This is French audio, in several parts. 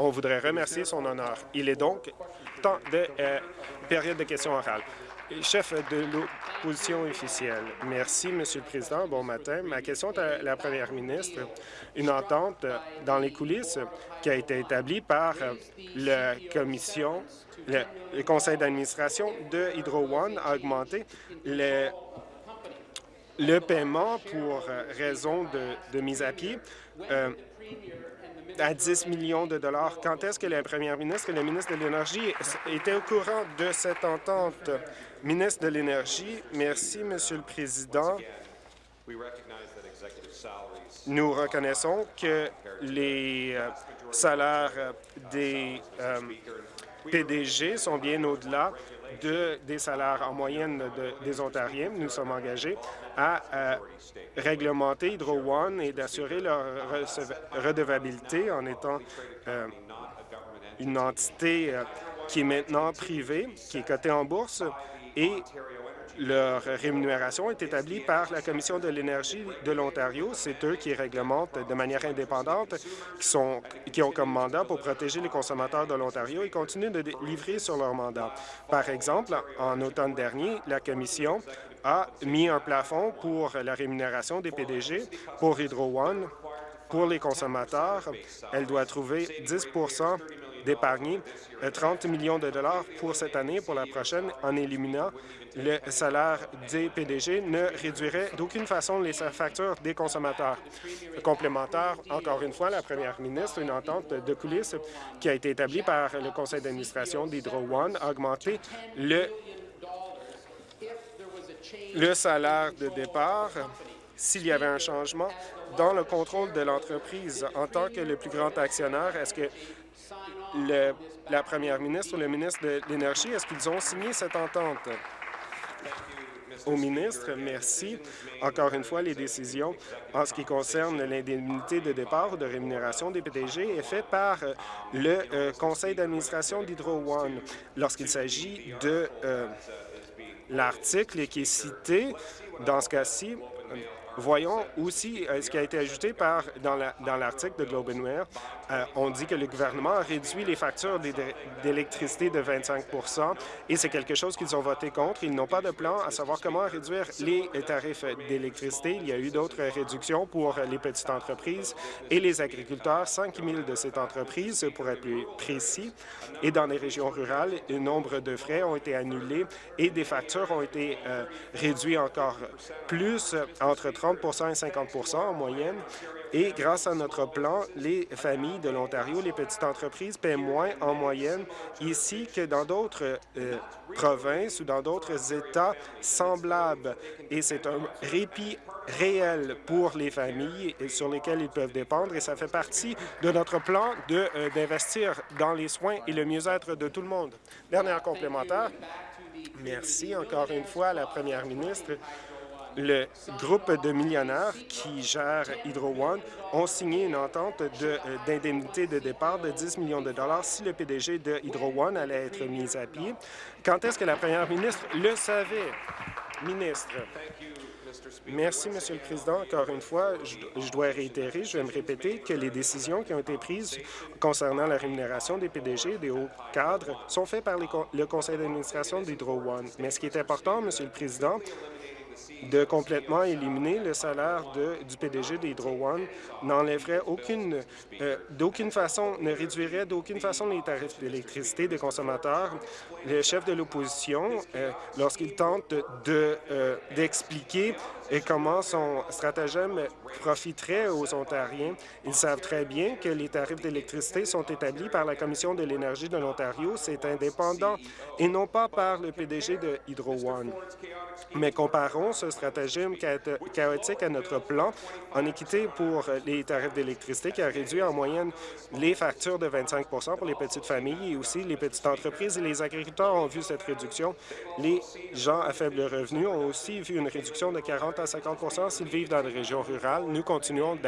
On voudrait remercier son honneur. Il est donc temps de euh, période de questions orales. Chef de l'opposition officielle. Merci, Monsieur le Président. Bon matin. Ma question est à la première ministre. Une entente dans les coulisses qui a été établie par la commission, le, conseil d'administration de Hydro One a augmenté le, le paiement pour raison de, mise à pied euh, à 10 millions de dollars. Quand est-ce que la première ministre et le ministre de l'Énergie étaient au courant de cette entente? Ministre de l'Énergie, merci, Monsieur le Président. Nous reconnaissons que les euh, salaires des euh, PDG sont bien au-delà de, des salaires en moyenne des Ontariens. Nous sommes engagés à, réglementer Hydro One et d'assurer leur redevabilité en étant euh, une entité qui est maintenant privée, qui est cotée en bourse et leur rémunération est établie par la Commission de l'énergie de l'Ontario. C'est eux qui réglementent de manière indépendante, qui, sont, qui ont comme mandat pour protéger les consommateurs de l'Ontario et continuent de livrer sur leur mandat. Par exemple, en automne dernier, la Commission a mis un plafond pour la rémunération des PDG pour Hydro One. Pour les consommateurs, elle doit trouver 10 d'épargner 30 millions de dollars pour cette année, pour la prochaine, en éliminant le salaire des PDG, ne réduirait d'aucune façon les factures des consommateurs. Complémentaire, encore une fois, la première ministre, une entente de coulisses qui a été établie par le conseil d'administration d'Hydro One a augmenté le, le salaire de départ s'il y avait un changement dans le contrôle de l'entreprise. En tant que le plus grand actionnaire, est-ce que la première ministre ou le ministre de l'Énergie, est-ce qu'ils ont signé cette entente? Au ministre, merci. Encore une fois, les décisions en ce qui concerne l'indemnité de départ ou de rémunération des PDG est faite par euh, le euh, conseil d'administration d'Hydro One. Lorsqu'il s'agit de euh, l'article qui est cité, dans ce cas-ci, Voyons aussi euh, ce qui a été ajouté par, dans l'article de Globe and euh, on dit que le gouvernement a réduit les factures d'électricité de 25% et c'est quelque chose qu'ils ont voté contre. Ils n'ont pas de plan à savoir comment réduire les tarifs d'électricité. Il y a eu d'autres réductions pour les petites entreprises et les agriculteurs, 5 000 de ces entreprises, pour être plus précis. Et dans les régions rurales, un nombre de frais ont été annulés et des factures ont été euh, réduites encore plus, entre 30 30 et 50 en moyenne. Et grâce à notre plan, les familles de l'Ontario, les petites entreprises paient moins en moyenne ici que dans d'autres euh, provinces ou dans d'autres États semblables. Et c'est un répit réel pour les familles sur lesquelles ils peuvent dépendre et ça fait partie de notre plan euh, d'investir dans les soins et le mieux-être de tout le monde. Dernière complémentaire. Merci encore une fois à la première ministre le groupe de millionnaires qui gère Hydro One ont signé une entente euh, d'indemnité de, départ de 10 millions de dollars si le PDG de Hydro One allait être mis à pied. Quand est-ce que la première ministre le savait? Ministre. Merci, Monsieur le Président. Encore une fois, je, dois réitérer, je vais me répéter que les décisions qui ont été prises concernant la rémunération des PDG et des hauts cadres sont faites par le conseil d'administration d'Hydro One. Mais ce qui est important, Monsieur le Président, de complètement éliminer le salaire de, du PDG d'Hydro One n'enlèverait aucune, euh, d'aucune façon, ne réduirait d'aucune façon les tarifs d'électricité des consommateurs. Le chef de l'opposition, euh, lorsqu'il tente euh, d'expliquer et comment son stratagème profiterait aux Ontariens. Ils savent très bien que les tarifs d'électricité sont établis par la Commission de l'énergie de l'Ontario. C'est indépendant et non pas par le PDG de Hydro One. Mais comparons ce stratagème chaotique à notre plan en équité pour les tarifs d'électricité qui a réduit en moyenne les factures de 25% pour les petites familles et aussi les petites entreprises et les agriculteurs ont vu cette réduction. Les gens à faible revenu ont aussi vu une réduction de 40 à 50 s'ils vivent dans des régions rurales. Nous continuons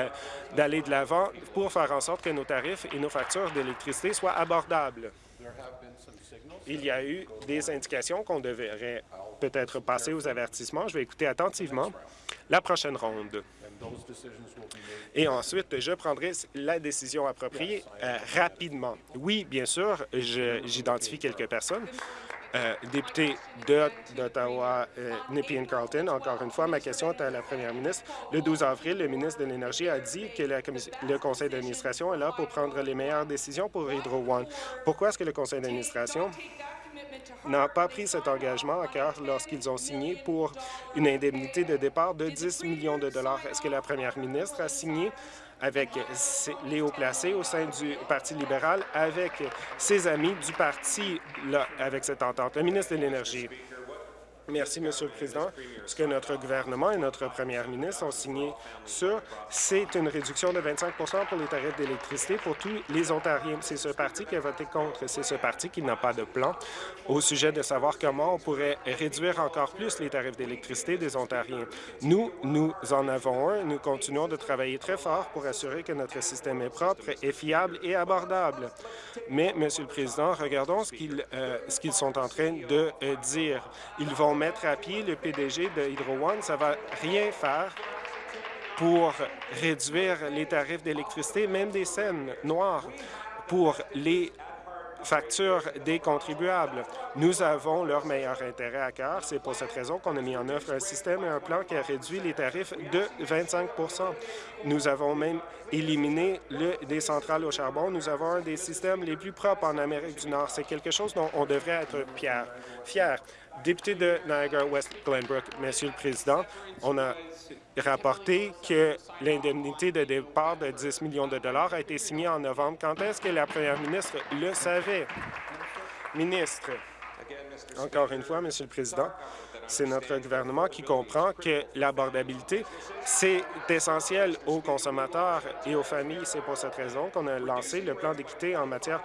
d'aller de l'avant pour faire en sorte que nos tarifs et nos factures d'électricité soient abordables. Il y a eu des indications qu'on devrait peut-être passer aux avertissements. Je vais écouter attentivement la prochaine ronde. Et ensuite, je prendrai la décision appropriée euh, rapidement. Oui, bien sûr, j'identifie quelques personnes. Euh, député d'Ottawa, euh, Nippian Carlton, encore une fois, ma question est à la première ministre. Le 12 avril, le ministre de l'Énergie a dit que le conseil d'administration est là pour prendre les meilleures décisions pour Hydro One. Pourquoi est-ce que le conseil d'administration n'a pas pris cet engagement à cœur lorsqu'ils ont signé pour une indemnité de départ de 10 millions de dollars. Est-ce que la première ministre a signé avec hauts placés au sein du Parti libéral, avec ses amis du parti là, avec cette entente? Le ministre de l'Énergie. Merci, Monsieur le Président. Ce que notre gouvernement et notre première ministre ont signé sur, c'est une réduction de 25% pour les tarifs d'électricité pour tous les Ontariens. C'est ce parti qui a voté contre. C'est ce parti qui n'a pas de plan au sujet de savoir comment on pourrait réduire encore plus les tarifs d'électricité des Ontariens. Nous, nous en avons un. Nous continuons de travailler très fort pour assurer que notre système est propre, est fiable et abordable. Mais, Monsieur le Président, regardons ce qu'ils euh, qu'ils sont en train de euh, dire. Ils vont mettre à pied le PDG de Hydro One. Ça va rien faire pour réduire les tarifs d'électricité, même des scènes noires, pour les factures des contribuables. Nous avons leur meilleur intérêt à cœur. C'est pour cette raison qu'on a mis en œuvre un système et un plan qui a réduit les tarifs de 25% Nous avons même éliminé le, des centrales au charbon. Nous avons un des systèmes les plus propres en Amérique du Nord. C'est quelque chose dont on devrait être fier. Député de Niagara-West Glenbrook, Monsieur le Président, on a rapporté que l'indemnité de départ de 10 millions de dollars a été signée en novembre. Quand est-ce que la première ministre le savait? Ministre, encore une fois, Monsieur le Président, c'est notre gouvernement qui comprend que l'abordabilité, c'est essentiel aux consommateurs et aux familles. C'est pour cette raison qu'on a lancé le plan d'équité en matière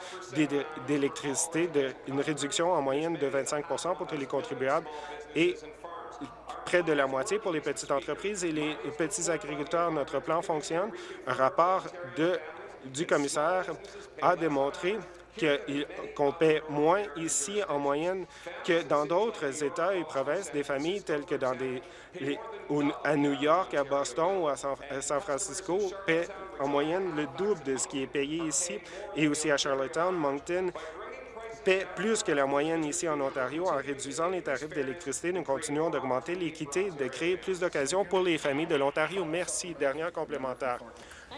d'électricité, une réduction en moyenne de 25% pour tous les contribuables et près de la moitié pour les petites entreprises et les petits agriculteurs. Notre plan fonctionne. Un rapport du commissaire a démontré qu'on paie moins ici en moyenne que dans d'autres États et provinces, des familles telles que dans des, à New York, à Boston ou à San, Francisco paient en moyenne le double de ce qui est payé ici et aussi à Charlottetown, Moncton, paient plus que la moyenne ici en Ontario. En réduisant les tarifs d'électricité, nous continuons d'augmenter l'équité, de créer plus d'occasions pour les familles de l'Ontario. Merci. Dernière complémentaire.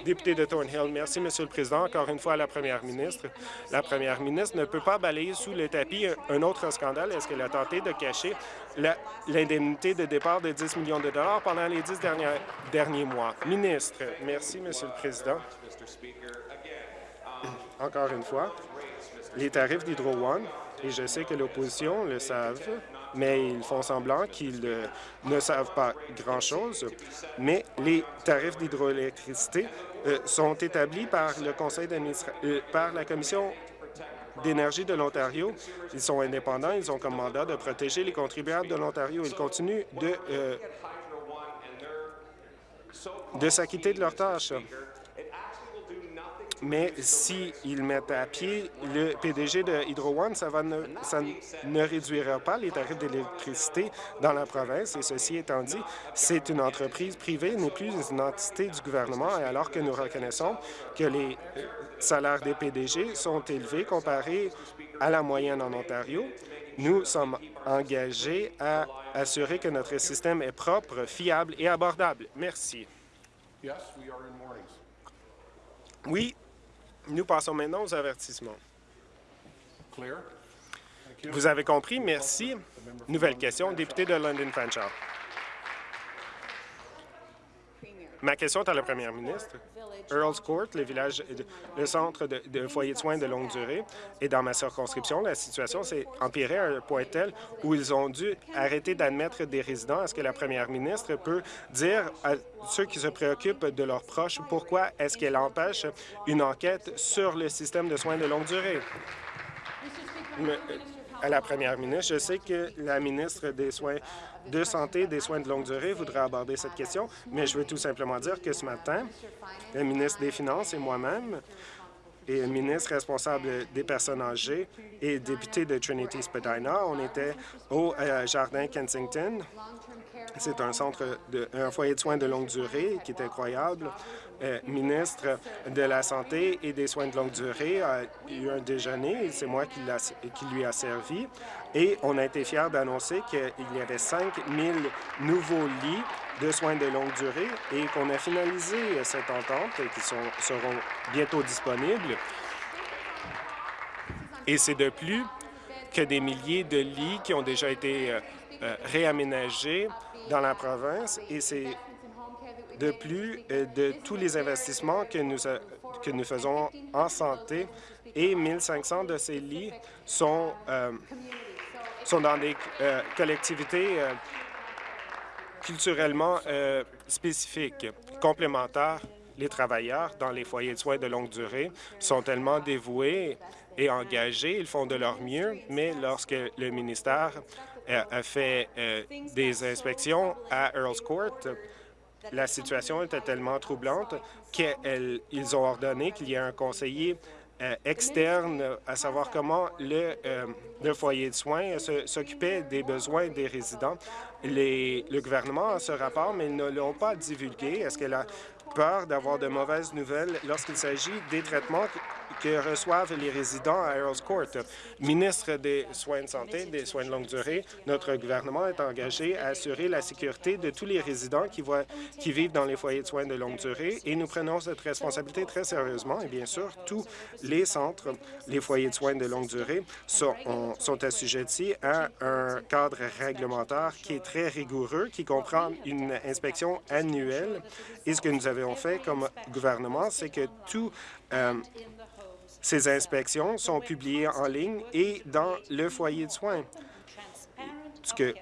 Député de Thornhill, merci, Monsieur le Président. Encore une fois la première ministre. La première ministre ne peut pas balayer sous le tapis un autre scandale. Est-ce qu'elle a tenté de cacher l'indemnité de départ de 10 millions de dollars pendant les dix derniers, derniers mois? Ministre, merci, Monsieur le Président. Encore une fois, les tarifs d'Hydro One, et je sais que l'opposition le savent, mais ils font semblant qu'ils euh, ne savent pas grand-chose. Mais les tarifs d'hydroélectricité euh, sont établis par le conseil euh, par la Commission d'énergie de l'Ontario. Ils sont indépendants, ils ont comme mandat de protéger les contribuables de l'Ontario. Ils continuent de, de s'acquitter de leurs tâches. Mais s'ils mettent à pied le PDG de Hydro One, ça, va ne, ça ne réduira pas les tarifs d'électricité dans la province. Et ceci étant dit, c'est une entreprise privée, n'est plus une entité du gouvernement. Et alors que nous reconnaissons que les euh, salaires des PDG sont élevés comparés à la moyenne en Ontario, nous sommes engagés à assurer que notre système est propre, fiable et abordable. Merci. Oui, nous passons maintenant aux avertissements. Vous avez compris? Merci. Nouvelle question, député de London Ma question est à la première ministre. Earls Court, le village, le centre de, de foyer de soins de longue durée, et dans ma circonscription, la situation s'est empirée à un point tel où ils ont dû arrêter d'admettre des résidents. Est-ce que la première ministre peut dire à ceux qui se préoccupent de leurs proches pourquoi est-ce qu'elle empêche une enquête sur le système de soins de longue durée? À la première ministre. Je sais que la ministre des Soins de santé et des soins de longue durée voudrait aborder cette question, mais je veux tout simplement dire que ce matin, le ministre des Finances et moi-même et ministre responsable des personnes âgées et député de Trinity Spadina. On était au euh, Jardin Kensington. C'est un centre, un foyer de soins de longue durée qui est incroyable. Euh, ministre de la Santé et des soins de longue durée a eu un déjeuner, c'est moi qui, qui, lui a servi, et on a été fiers d'annoncer qu'il y avait 5 000 nouveaux lits de soins de longue durée et qu'on a finalisé cette entente qui seront bientôt disponibles. Et c'est de plus que des milliers de lits qui ont déjà été euh, euh, réaménagés dans la province et c'est de plus euh, de tous les investissements que nous, faisons en santé et 1500 de ces lits sont dans des collectivités culturellement euh, spécifiques, complémentaires. Les travailleurs dans les foyers de soins de longue durée sont tellement dévoués et engagés, ils font de leur mieux, mais lorsque le ministère euh, a fait euh, des inspections à Earls Court, la situation était tellement troublante qu'ils ont ordonné qu'il y ait un conseiller externe à savoir comment le, euh, foyer de soins s'occupait des besoins des résidents. Le gouvernement a ce rapport, mais ils ne l'ont pas divulgué. Est-ce qu'elle a peur d'avoir de mauvaises nouvelles lorsqu'il s'agit des traitements que reçoivent les résidents à Earls Court. Ministre des Soins de santé, des soins de longue durée, notre gouvernement est engagé à assurer la sécurité de tous les résidents qui, vivent dans les foyers de soins de longue durée et nous prenons cette responsabilité très sérieusement. Et bien sûr, tous les centres, les foyers de soins de longue durée sont, sont assujettis à un cadre réglementaire qui est très rigoureux, qui comprend une inspection annuelle. Et ce que nous avons fait comme gouvernement, c'est que tout euh, ces inspections sont publiées en ligne et dans le foyer de soins. que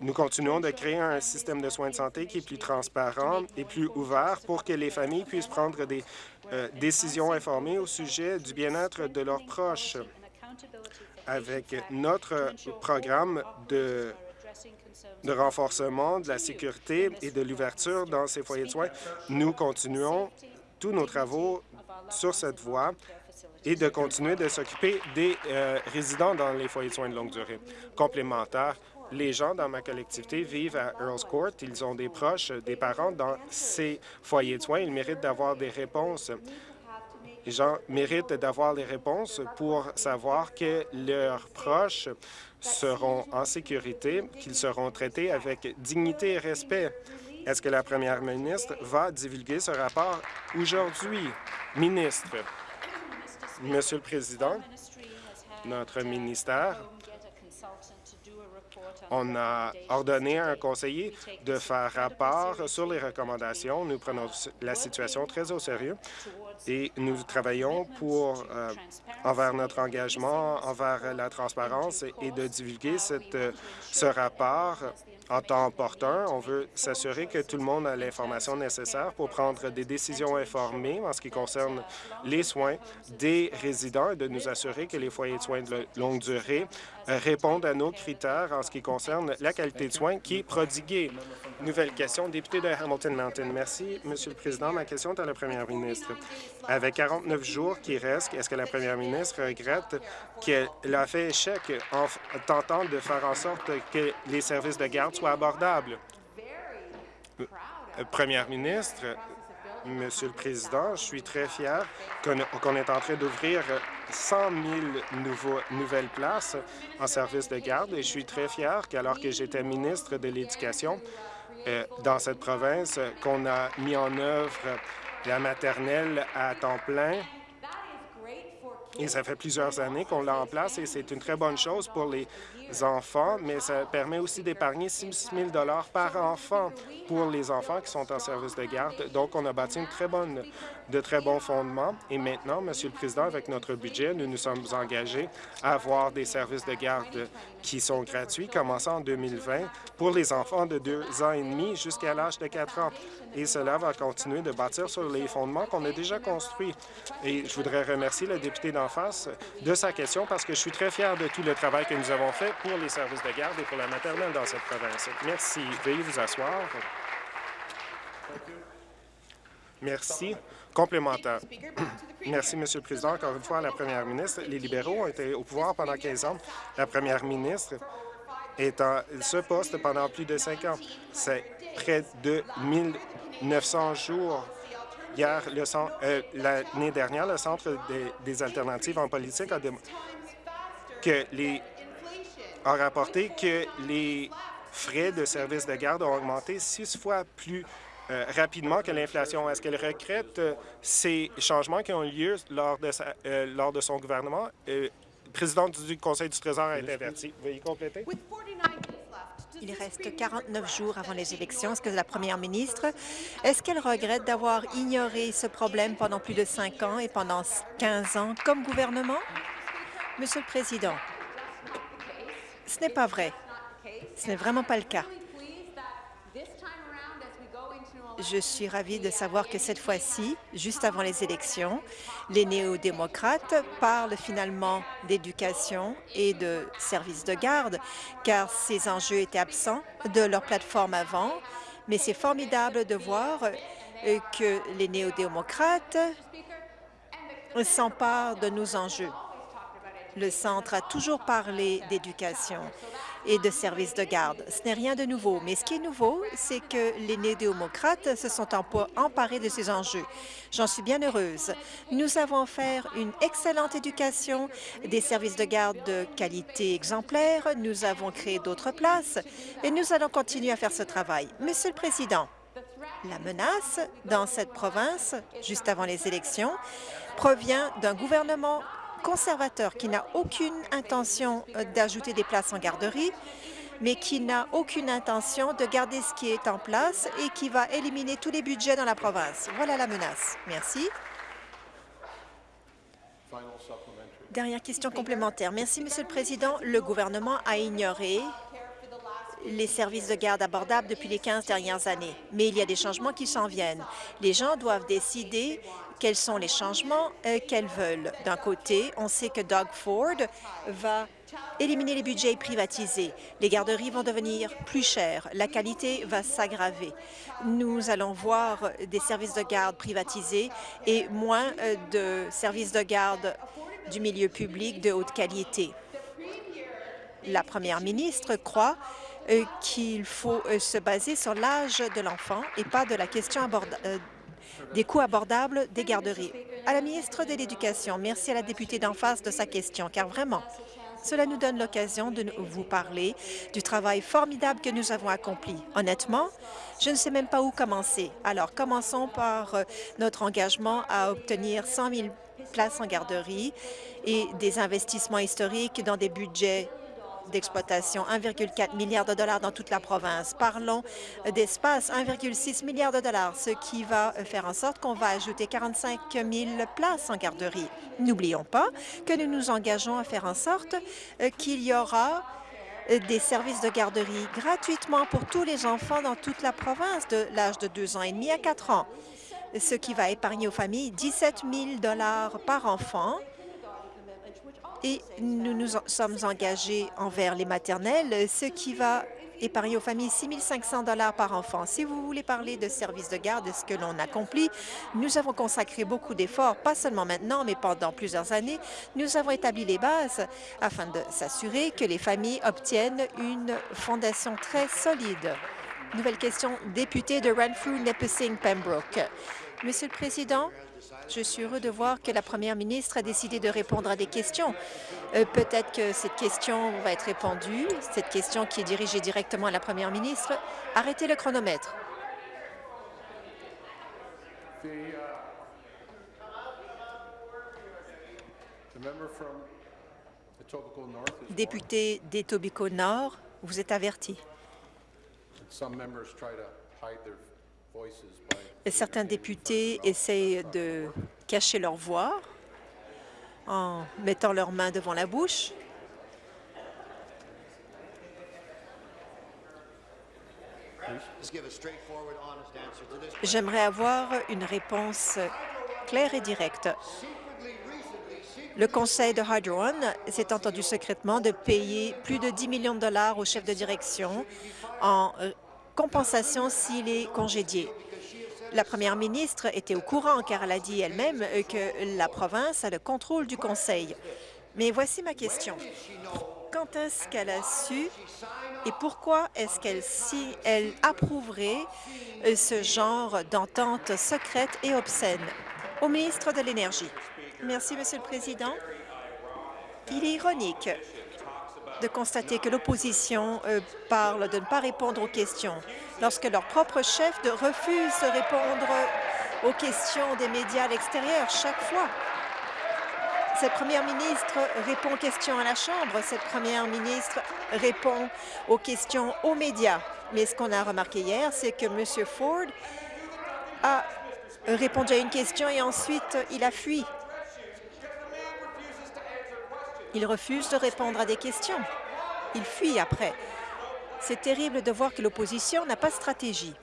nous continuons de créer un système de soins de santé qui est plus transparent et plus ouvert pour que les familles puissent prendre des euh, décisions informées au sujet du bien-être de leurs proches. Avec notre programme de de renforcement de la sécurité et de l'ouverture dans ces foyers de soins, nous continuons tous nos travaux sur cette voie et de continuer de s'occuper des euh, résidents dans les foyers de soins de longue durée. Complémentaire, les gens dans ma collectivité vivent à Earls Court. Ils ont des proches, des parents dans ces foyers de soins. Ils méritent d'avoir des réponses. Les gens méritent d'avoir les réponses pour savoir que leurs proches seront en sécurité, qu'ils seront traités avec dignité et respect. Est-ce que la première ministre va divulguer ce rapport aujourd'hui? Ministre. Monsieur le Président, notre ministère on a ordonné à un conseiller de faire rapport sur les recommandations. Nous prenons la situation très au sérieux et nous travaillons pour, euh, envers notre engagement, envers la transparence et de divulguer cette, ce rapport en temps opportun. On veut s'assurer que tout le monde a l'information nécessaire pour prendre des décisions informées en ce qui concerne les soins des résidents et de nous assurer que les foyers de soins de longue durée répondent à nos critères en ce qui concerne la qualité de soins qui est prodiguée. Nouvelle question, député de Hamilton Mountain. Merci, Monsieur le Président. Ma question est à la première ministre. Avec 49 jours qui restent, est-ce que la première ministre regrette qu'elle a fait échec en tentant de faire en sorte que les services de garde soient abordables? Euh, première ministre, Monsieur le Président, je suis très fier qu'on est en train d'ouvrir 100 000 nouvelles places en service de garde et je suis très fier qu'alors que j'étais ministre de l'Éducation euh, dans cette province, qu'on a mis en œuvre la maternelle à temps plein. Et ça fait plusieurs années qu'on l'a en place et c'est une très bonne chose pour les enfants, mais ça permet aussi d'épargner 6 000 par enfant pour les enfants qui sont en service de garde. Donc, on a bâti une très bonne, de très bons fondements. Et maintenant, Monsieur le Président, avec notre budget, nous nous sommes engagés à avoir des services de garde qui sont gratuits, commençant en 2020, pour les enfants de deux ans et demi jusqu'à l'âge de quatre ans. Et cela va continuer de bâtir sur les fondements qu'on a déjà construits. Et je voudrais remercier le député d'en face de sa question parce que je suis très fier de tout le travail que nous avons fait pour les services de garde et pour la maternelle dans cette province. Merci. Veuillez vous asseoir. Merci. Complémentaire. Merci, Monsieur le Président. Encore une fois, la première ministre, les libéraux ont été au pouvoir pendant 15 ans. La première ministre est en ce poste pendant plus de cinq ans. C'est près de 1900 jours. Hier, euh, l'année dernière, le Centre des, alternatives en politique a, que les, a rapporté que les frais de service de garde ont augmenté six fois plus euh, rapidement que l'inflation. Est-ce qu'elle regrette euh, ces changements qui ont eu lieu lors de, euh, son gouvernement? président du Conseil du Trésor a été averti. Veuillez compléter. Il reste 49 jours avant les élections. Est-ce que la première ministre, est-ce qu'elle regrette d'avoir ignoré ce problème pendant plus de cinq ans et pendant 15 ans comme gouvernement? Monsieur le Président, ce n'est pas vrai. Ce n'est vraiment pas le cas. Je suis ravie de savoir que cette fois-ci, juste avant les élections, les néo-démocrates parlent finalement d'éducation et de services de garde, car ces enjeux étaient absents de leur plateforme avant. Mais c'est formidable de voir euh, que les néo-démocrates s'emparent de nos enjeux. Le Centre a toujours parlé d'éducation et de services de garde. Ce n'est rien de nouveau, mais ce qui est nouveau, c'est que les néo-démocrates se sont emparés de ces enjeux. J'en suis bien heureuse. Nous avons offert une excellente éducation, des services de garde de qualité exemplaire, nous avons créé d'autres places et nous allons continuer à faire ce travail. Monsieur le Président, la menace dans cette province, juste avant les élections, provient d'un gouvernement conservateur qui n'a aucune intention euh, d'ajouter des places en garderie, mais qui n'a aucune intention de garder ce qui est en place et qui va éliminer tous les budgets dans la province. Voilà la menace. Merci. Dernière question complémentaire. Merci, Monsieur le Président. Le gouvernement a ignoré les services de garde abordables depuis les 15 dernières années. Mais il y a des changements qui s'en viennent. Les gens doivent décider quels sont les changements euh, qu'elles veulent? D'un côté, on sait que Doug Ford va éliminer les budgets privatisés. Les garderies vont devenir plus chères. La qualité va s'aggraver. Nous allons voir des services de garde privatisés et moins euh, de services de garde du milieu public de haute qualité. La première ministre croit euh, qu'il faut se baser sur l'âge de l'enfant et pas de la question des coûts abordables des garderies. À la ministre de l'Éducation, merci à la députée d'en face de sa question, car vraiment, cela nous donne l'occasion de vous parler du travail formidable que nous avons accompli. Honnêtement, je ne sais même pas où commencer. Alors, commençons par euh, notre engagement à obtenir 100 000 places en garderie et des investissements historiques dans des budgets d'exploitation, 1,4 milliard de dollars dans toute la province. Parlons d'espace, 1,6 milliard de dollars, ce qui va faire en sorte qu'on va ajouter 45 000 places en garderie. N'oublions pas que nous nous engageons à faire en sorte euh, qu'il y aura euh, des services de garderie gratuitement pour tous les enfants dans toute la province de l'âge de 2 ans et demi à 4 ans, ce qui va épargner aux familles 17 000 par enfant et nous nous sommes engagés envers les maternelles, ce qui va épargner aux familles 6 500 par enfant. Si vous voulez parler de services de garde et ce que l'on accomplit, nous avons consacré beaucoup d'efforts, pas seulement maintenant, mais pendant plusieurs années. Nous avons établi les bases afin de s'assurer que les familles obtiennent une fondation très solide. Nouvelle question, député de Renfrew-Nipissing-Pembroke. Monsieur le Président, je suis heureux de voir que la première ministre a décidé de répondre à des questions. Euh, peut-être que cette question va être répondue, cette question qui est dirigée directement à la première ministre. Arrêtez le chronomètre. Député d'Etobicoke Nord, vous êtes averti. Certains députés essayent de cacher leur voix en mettant leurs mains devant la bouche. J'aimerais avoir une réponse claire et directe. Le conseil de Hydro One s'est entendu secrètement de payer plus de 10 millions de dollars au chef de direction en euh, compensation s'il est congédié. La première ministre était au courant car elle a dit elle-même que la province a le contrôle du conseil. Mais voici ma question. Quand est-ce qu'elle a su et pourquoi est-ce qu'elle si elle approuverait euh, ce genre d'entente secrète et obscène? Au ministre de l'Énergie. Merci, Monsieur le Président. Il est ironique de constater que l'opposition euh, parle de ne pas répondre aux questions lorsque leur propre chef refuse de répondre aux questions des médias à l'extérieur chaque fois. Cette première ministre répond aux questions à la Chambre. Cette première ministre répond aux questions aux médias. Mais ce qu'on a remarqué hier, c'est que M. Ford a répondu à une question et ensuite il a fui. Il refuse de répondre à des questions. Il fuit après. C'est terrible de voir que l'opposition n'a pas de stratégie.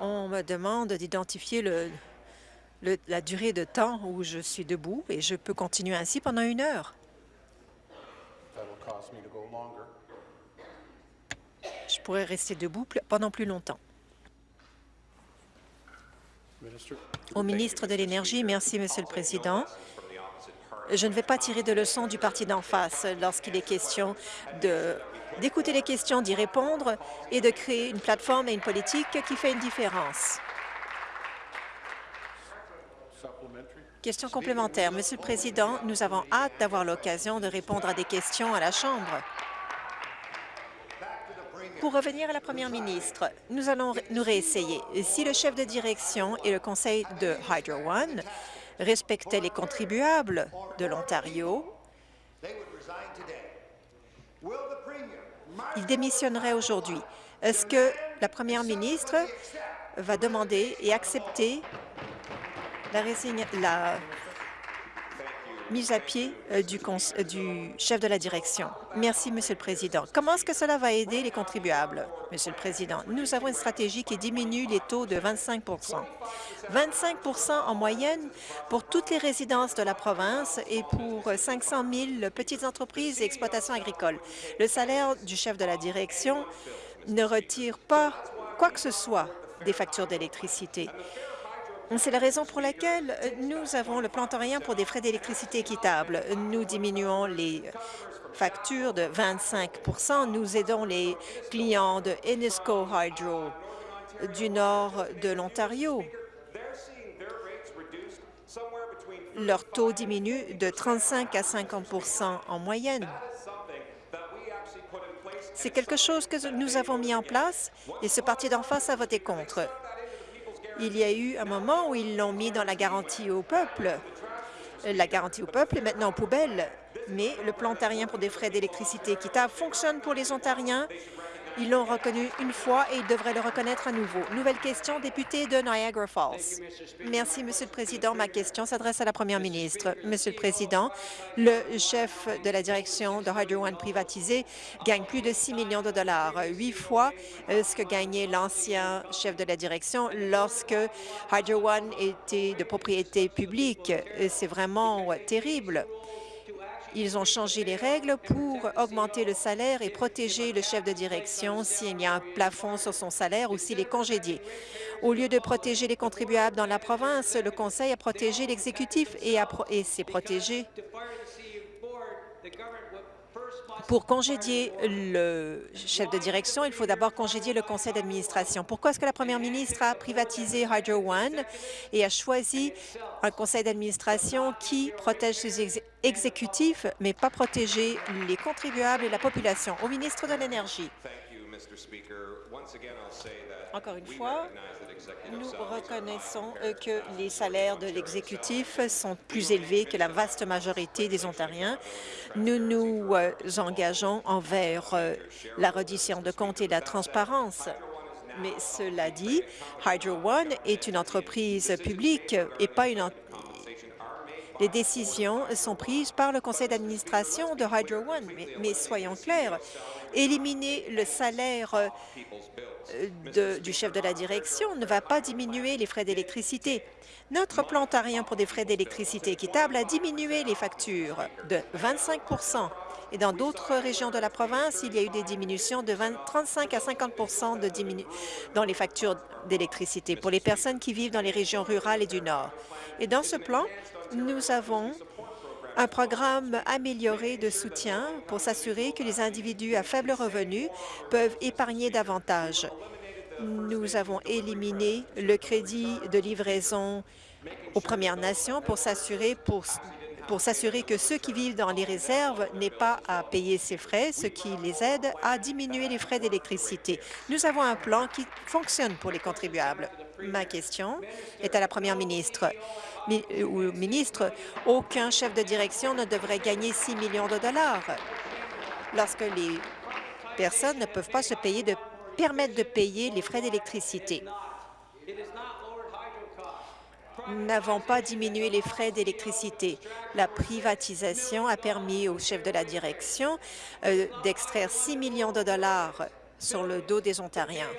On me demande d'identifier le, la durée de temps où je suis debout et je peux continuer ainsi pendant une heure. Je pourrais rester debout pendant plus longtemps. Au ministre de l'Énergie, merci, Monsieur le Président. Je ne vais pas tirer de leçons du parti d'en face lorsqu'il est question d'écouter les questions, d'y répondre et de créer une plateforme et une politique qui fait une différence. Question complémentaire. Monsieur le Président, nous avons hâte d'avoir l'occasion de répondre à des questions à la Chambre. Pour revenir à la première ministre, nous allons nous réessayer. Si le chef de direction et le conseil de Hydro One respectaient les contribuables de l'Ontario, il démissionnerait aujourd'hui. Est-ce que la première ministre va demander et accepter la, mise à pied euh, du, euh, du, chef de la direction. Merci, Monsieur le Président. Comment est-ce que cela va aider les contribuables, Monsieur le Président? Nous avons une stratégie qui diminue les taux de 25% 25% en moyenne pour toutes les résidences de la province et pour 500 000 petites entreprises et exploitations agricoles. Le salaire du chef de la direction ne retire pas quoi que ce soit des factures d'électricité. C'est la raison pour laquelle nous avons le plan plantorien pour des frais d'électricité équitables. Nous diminuons les factures de 25% Nous aidons les clients de Enisco Hydro du nord de l'Ontario. Leur taux diminue de 35 à 50% en moyenne. C'est quelque chose que nous avons mis en place et ce parti d'en face a voté contre. Il y a eu un moment où ils l'ont mis dans la garantie au peuple. La garantie au peuple est maintenant en poubelle, mais le plan ontarien pour des frais d'électricité équitable fonctionne pour les Ontariens ils l'ont reconnu une fois et ils devraient le reconnaître à nouveau. Nouvelle question, député de Niagara Falls. Merci, Monsieur le Président. Ma question s'adresse à la Première ministre. Monsieur le Président, le chef de la direction de Hydro One privatisé gagne plus de 6 millions de dollars, huit fois euh, ce que gagnait l'ancien chef de la direction lorsque Hydro One était de propriété publique. C'est vraiment terrible. Ils ont changé les règles pour augmenter le salaire et protéger le chef de direction s'il y a un plafond sur son salaire ou s'il est congédié. Au lieu de protéger les contribuables dans la province, le Conseil a protégé l'exécutif et, et s'est protégé pour congédier le chef de direction, il faut d'abord congédier le conseil d'administration. Pourquoi est-ce que la première ministre a privatisé Hydro One et a choisi un conseil d'administration qui protège ses exécutifs, mais pas protéger les contribuables et la population? Au ministre de l'Énergie. Encore une fois, nous reconnaissons euh, que les salaires de l'exécutif sont plus élevés que la vaste majorité des Ontariens. Nous nous euh, engageons envers euh, la reddition de comptes et la transparence. Mais cela dit, Hydro One est une entreprise publique et pas une les décisions sont prises par le conseil d'administration de Hydro One. mais soyons clairs, Éliminer le salaire euh, du chef de la direction ne va pas diminuer les frais d'électricité. Notre plan ontarien pour des frais d'électricité équitable a diminué les factures de 25% et dans d'autres régions de la province, il y a eu des diminutions de 35 à 50 de dans les factures d'électricité pour les personnes qui vivent dans les régions rurales et du Nord. Et dans ce plan, nous avons un programme amélioré de soutien pour s'assurer que les individus à faible revenu peuvent épargner davantage. Nous avons éliminé le crédit de livraison aux Premières Nations pour s'assurer pour pour s'assurer que ceux qui vivent dans les réserves n'aient pas à payer ces frais, ce qui les aide à diminuer les frais d'électricité. Nous avons un plan qui fonctionne pour les contribuables. Ma question est à la première ministre. Euh, ou ministre, aucun chef de direction ne devrait gagner 6 millions de dollars lorsque les personnes ne peuvent pas se payer de permettre de payer les frais d'électricité. N'avons pas diminué les frais d'électricité. La privatisation a permis au chef de la direction euh, d'extraire 6 millions de dollars sur le dos des Ontariens.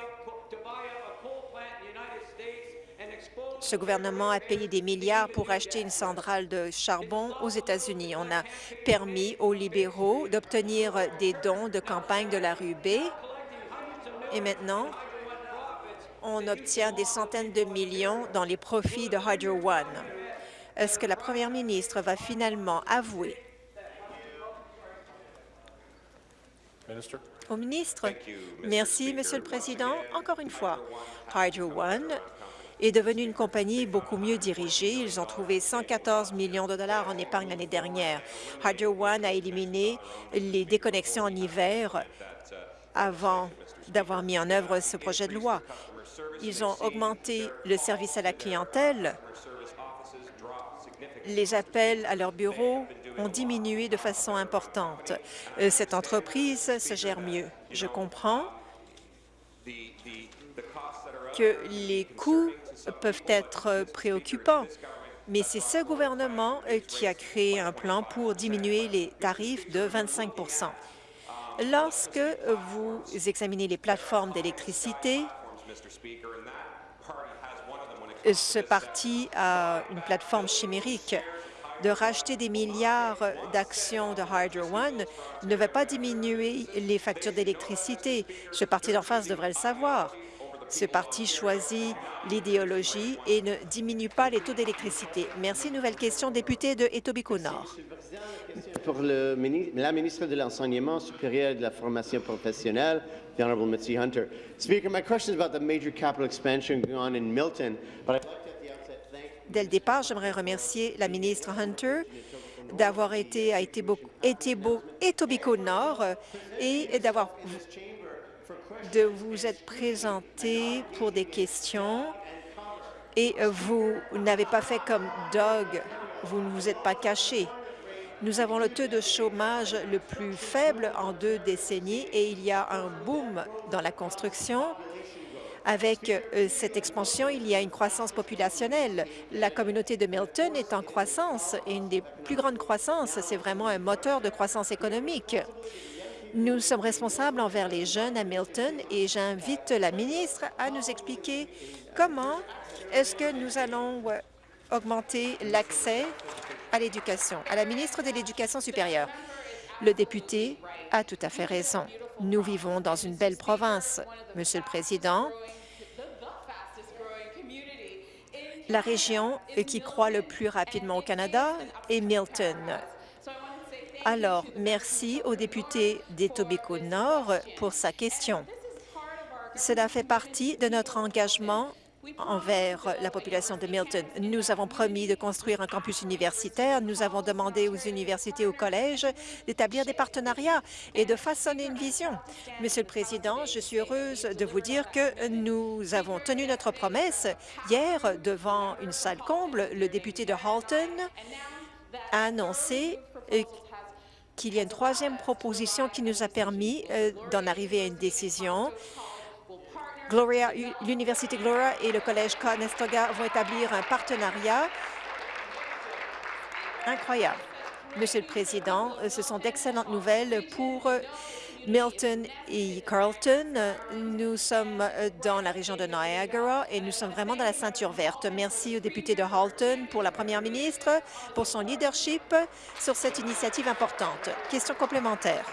Ce gouvernement a payé des milliards pour acheter une centrale de charbon aux États-Unis. On a permis aux libéraux d'obtenir des dons de campagne de la rue B. Et maintenant, on obtient des centaines de millions dans les profits de Hydro One. Est-ce que la première ministre va finalement avouer? Au ministre. Merci, Monsieur le Président. Encore une fois, Hydro One est devenue une compagnie beaucoup mieux dirigée. Ils ont trouvé 114 millions de dollars en épargne l'année dernière. Hydro One a éliminé les déconnexions en hiver avant d'avoir mis en œuvre ce projet de loi. Ils ont augmenté le service à la clientèle. Les appels à leur bureau ont diminué de façon importante. Euh, cette entreprise se gère mieux. Je comprends que les coûts peuvent être préoccupants, mais c'est ce gouvernement euh, qui a créé un plan pour diminuer les tarifs de 25% Lorsque vous examinez les plateformes d'électricité, ce parti a une plateforme chimérique. De racheter des milliards d'actions de Hydro One ne va pas diminuer les factures d'électricité. Ce parti d'en face devrait le savoir. Ce parti choisit l'idéologie et ne diminue pas les taux d'électricité. Merci. Nouvelle question, député de Etobicoke-Nord. Pour le, la ministre de l'Enseignement supérieur et de la formation professionnelle, Dès le départ, j'aimerais remercier la ministre Hunter d'avoir été à Etobicoke-Nord et d'avoir de vous être présenté pour des questions et vous n'avez pas fait comme Doug, vous ne vous êtes pas caché. Nous avons le taux de chômage le plus faible en deux décennies et il y a un boom dans la construction. Avec euh, cette expansion, il y a une croissance populationnelle. La communauté de Milton est en croissance et une des plus grandes croissances. C'est vraiment un moteur de croissance économique. Nous sommes responsables envers les jeunes à Milton et j'invite la ministre à nous expliquer comment est-ce que nous allons euh, augmenter l'accès à l'éducation. À la ministre de l'Éducation supérieure, le député a tout à fait raison. Nous vivons dans une belle province. Monsieur le Président, la région qui croît le plus rapidement au Canada est Milton. Alors, merci au député d'Etobicoke-Nord pour sa question. Cela fait partie de notre engagement envers la population de Milton. Nous avons promis de construire un campus universitaire. Nous avons demandé aux universités aux collèges d'établir des partenariats et de façonner une vision. Monsieur le Président, je suis heureuse de vous dire que nous avons tenu notre promesse. Hier, devant une salle comble, le député de Halton a annoncé euh, qu'il y a une troisième proposition qui nous a permis euh, d'en arriver à une décision Gloria, l'Université Gloria et le Collège Conestoga vont établir un partenariat incroyable. Monsieur le Président, ce sont d'excellentes nouvelles pour Milton et Carlton. Nous sommes dans la région de Niagara et nous sommes vraiment dans la ceinture verte. Merci au député de Halton pour la première ministre pour son leadership sur cette initiative importante. Question complémentaire.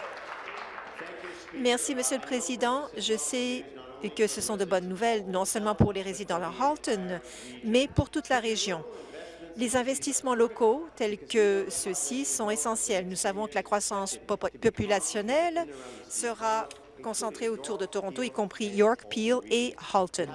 Merci, Monsieur le Président. Je sais que ce sont de bonnes nouvelles, non seulement pour les résidents de Halton, mais pour toute la région. Les investissements locaux tels que ceux-ci sont essentiels. Nous savons que la croissance populationnelle sera concentrée autour de Toronto, y compris York, Peel et Halton.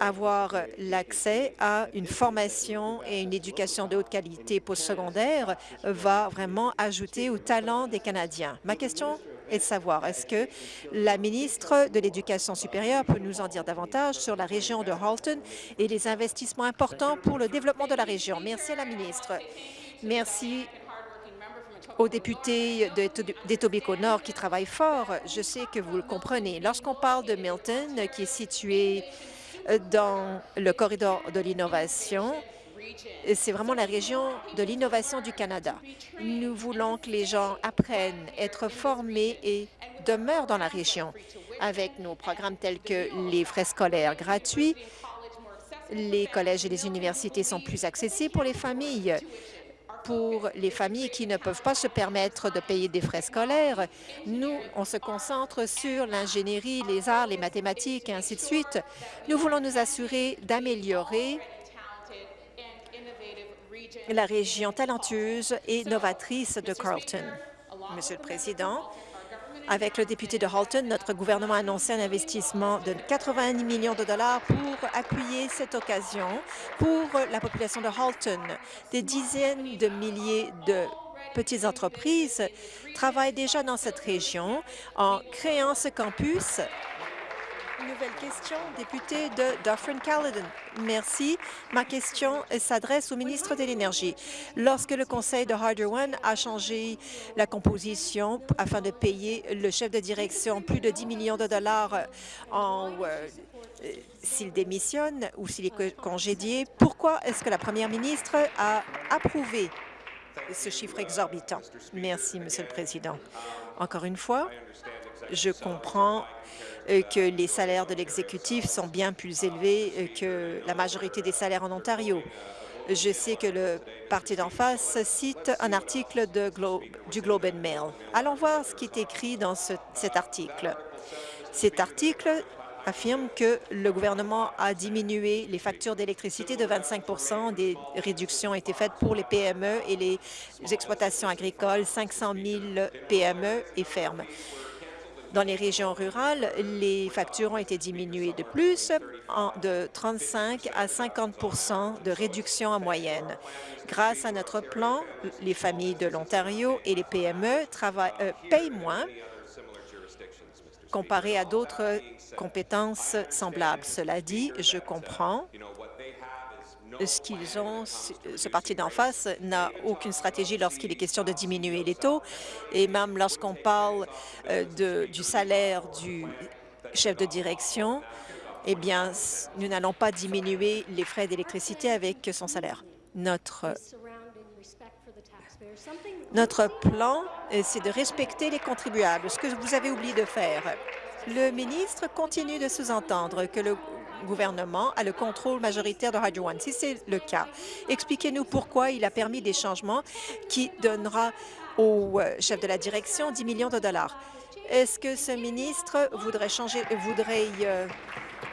Avoir l'accès à une formation et une éducation de haute qualité postsecondaire va vraiment ajouter au talent des Canadiens. Ma question et de savoir est-ce que la ministre de l'Éducation supérieure peut nous en dire davantage sur la région de Halton et les investissements importants pour le développement de la région? Merci à la ministre. Merci aux députés d'Etobicoke Nord qui travaillent fort. Je sais que vous le comprenez. Lorsqu'on parle de Milton, qui est situé dans le corridor de l'innovation, c'est vraiment la région de l'innovation du Canada. Nous voulons que les gens apprennent, être formés et demeurent dans la région. Avec nos programmes tels que les frais scolaires gratuits, les collèges et les universités sont plus accessibles pour les familles. Pour les familles qui ne peuvent pas se permettre de payer des frais scolaires, nous, on se concentre sur l'ingénierie, les arts, les mathématiques et ainsi de suite. Nous voulons nous assurer d'améliorer la région talentueuse et novatrice de Carlton. Monsieur le Président, avec le député de Halton, notre gouvernement a annoncé un investissement de 90 millions de dollars pour appuyer cette occasion pour la population de Halton. Des dizaines de milliers de petites entreprises travaillent déjà dans cette région en créant ce campus Nouvelle question, député de Dufferin-Caledon. Merci. Ma question s'adresse au ministre de l'Énergie. Lorsque le conseil de Harder One a changé la composition afin de payer le chef de direction plus de 10 millions de dollars en euh, s'il démissionne ou s'il est congédié, pourquoi est-ce que la première ministre a approuvé ce chiffre exorbitant? Merci, Monsieur le Président. Encore une fois, je comprends euh, que les salaires de l'exécutif sont bien plus élevés euh, que la majorité des salaires en Ontario. Je sais que le parti d'en face cite un article du Globe and Mail. Allons voir ce qui est écrit dans cet article. Cet article affirme que le gouvernement a diminué les factures d'électricité de 25% Des réductions ont été faites pour les PME et les exploitations agricoles, 500 000 PME et fermes. Dans les régions rurales, les factures ont été diminuées de plus, de 35 à 50 de réduction en moyenne. Grâce à notre plan, les familles de l'Ontario et les PME euh, payent moins comparé à d'autres compétences semblables. Cela dit, je comprends ce qu'ils ont, ce parti d'en face n'a aucune stratégie lorsqu'il est question de diminuer les taux. Et même lorsqu'on parle euh, du salaire du chef de direction, eh bien, nous n'allons pas diminuer les frais d'électricité avec son salaire. Notre, notre plan, euh, c'est de respecter les contribuables, ce que vous avez oublié de faire. Le ministre continue de sous-entendre que le gouvernement a le contrôle majoritaire de Hydro One. Si c'est le cas, expliquez-nous pourquoi il a permis des changements qui donnera au euh, chef de la direction 10 millions de dollars. Est-ce que ce ministre voudrait changer, voudrait euh,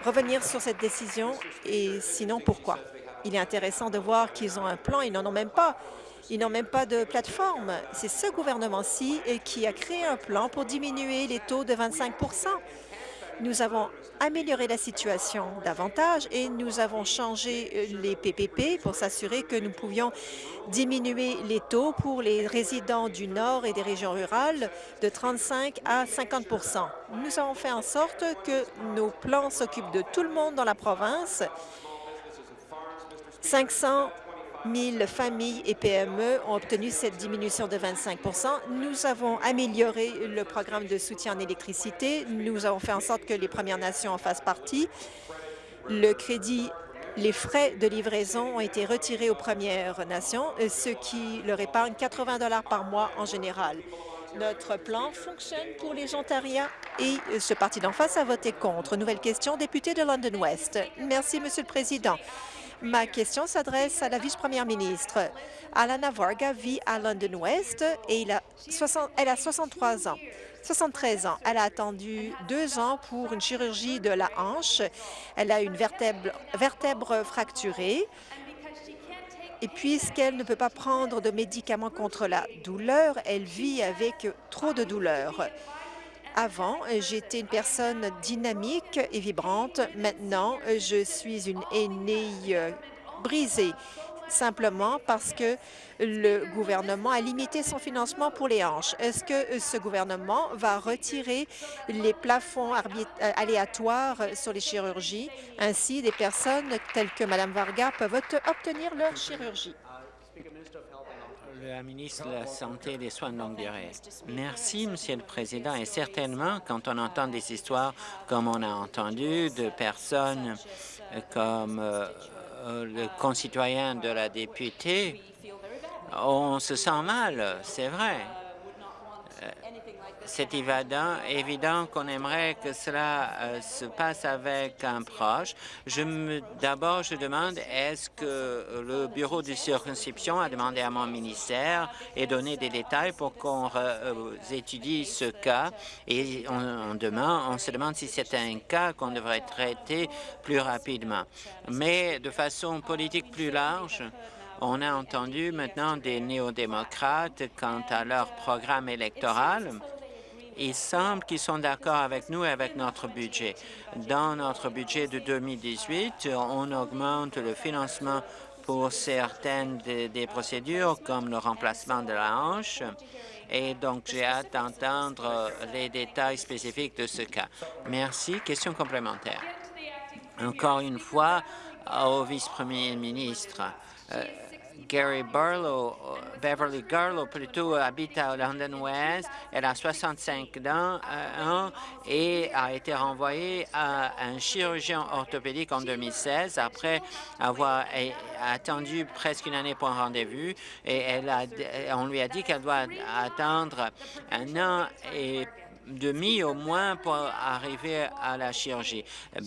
revenir sur cette décision et sinon pourquoi? Il est intéressant de voir qu'ils ont un plan, ils n'en ont même pas. Ils n'ont même pas de plateforme. C'est ce gouvernement-ci euh, qui a créé un plan pour diminuer les taux de 25 nous avons amélioré la situation davantage et nous avons changé euh, les PPP pour s'assurer que nous pouvions diminuer les taux pour les résidents du Nord et des régions rurales de 35 à 50% Nous avons fait en sorte que nos plans s'occupent de tout le monde dans la province. 500 000 familles et PME ont obtenu cette diminution de 25% Nous avons amélioré le programme de soutien en électricité. Nous avons fait en sorte que les Premières Nations en fassent partie. Le crédit les frais de livraison ont été retirés aux Premières Nations, ce qui leur épargne 80 par mois en général. Notre plan fonctionne pour les Ontariens et ce parti d'en face a voté contre. Nouvelle question, député de London West. Merci, Monsieur le Président. Ma question s'adresse à la vice-première ministre. Alana Varga vit à London West et il a elle a 63 ans. 73 ans. Elle a attendu deux ans pour une chirurgie de la hanche. Elle a une vertèbre, vertèbre fracturée. Et puisqu'elle ne peut pas prendre de médicaments contre la douleur, elle vit avec trop de douleur. Avant, j'étais une personne dynamique et vibrante. Maintenant, je suis une aînée euh, brisée simplement parce que le gouvernement a limité son financement pour les hanches. Est-ce que ce gouvernement va retirer les plafonds euh, aléatoires sur les chirurgies? Ainsi, des personnes telles que Mme Varga peuvent obtenir leur chirurgie. Ministre de la Santé et des Soins de longue durée. Merci, Monsieur le Président. Et certainement, quand on entend des histoires comme on a entendu de personnes comme euh, euh, le concitoyen de la députée, on se sent mal, c'est vrai c'est évident, évident qu'on aimerait que cela euh, se passe avec un proche. D'abord, je demande, est-ce que le bureau de circonscription a demandé à mon ministère et donné des détails pour qu'on euh, étudie ce cas? Et on, on se demande si c'est un cas qu'on devrait traiter plus rapidement. Mais de façon politique plus large, on a entendu maintenant des néo-démocrates quant à leur programme électoral il semble qu'ils sont d'accord avec nous et avec notre budget. Dans notre budget de 2018, on augmente le financement pour certaines des, procédures, comme le remplacement de la hanche. Et donc, j'ai hâte d'entendre les détails spécifiques de ce cas. Merci. Question complémentaire. Encore une fois, au vice-premier ministre. Euh, Gary Barlow, euh, Beverly Garlow plutôt, habite à London West. Elle a 65 ans, euh, et a été renvoyée à un chirurgien orthopédique en 2016 après avoir attendu presque une année pour un rendez-vous. Et elle a, on lui a dit qu'elle doit attendre un an et demi au moins pour arriver à la chirurgie.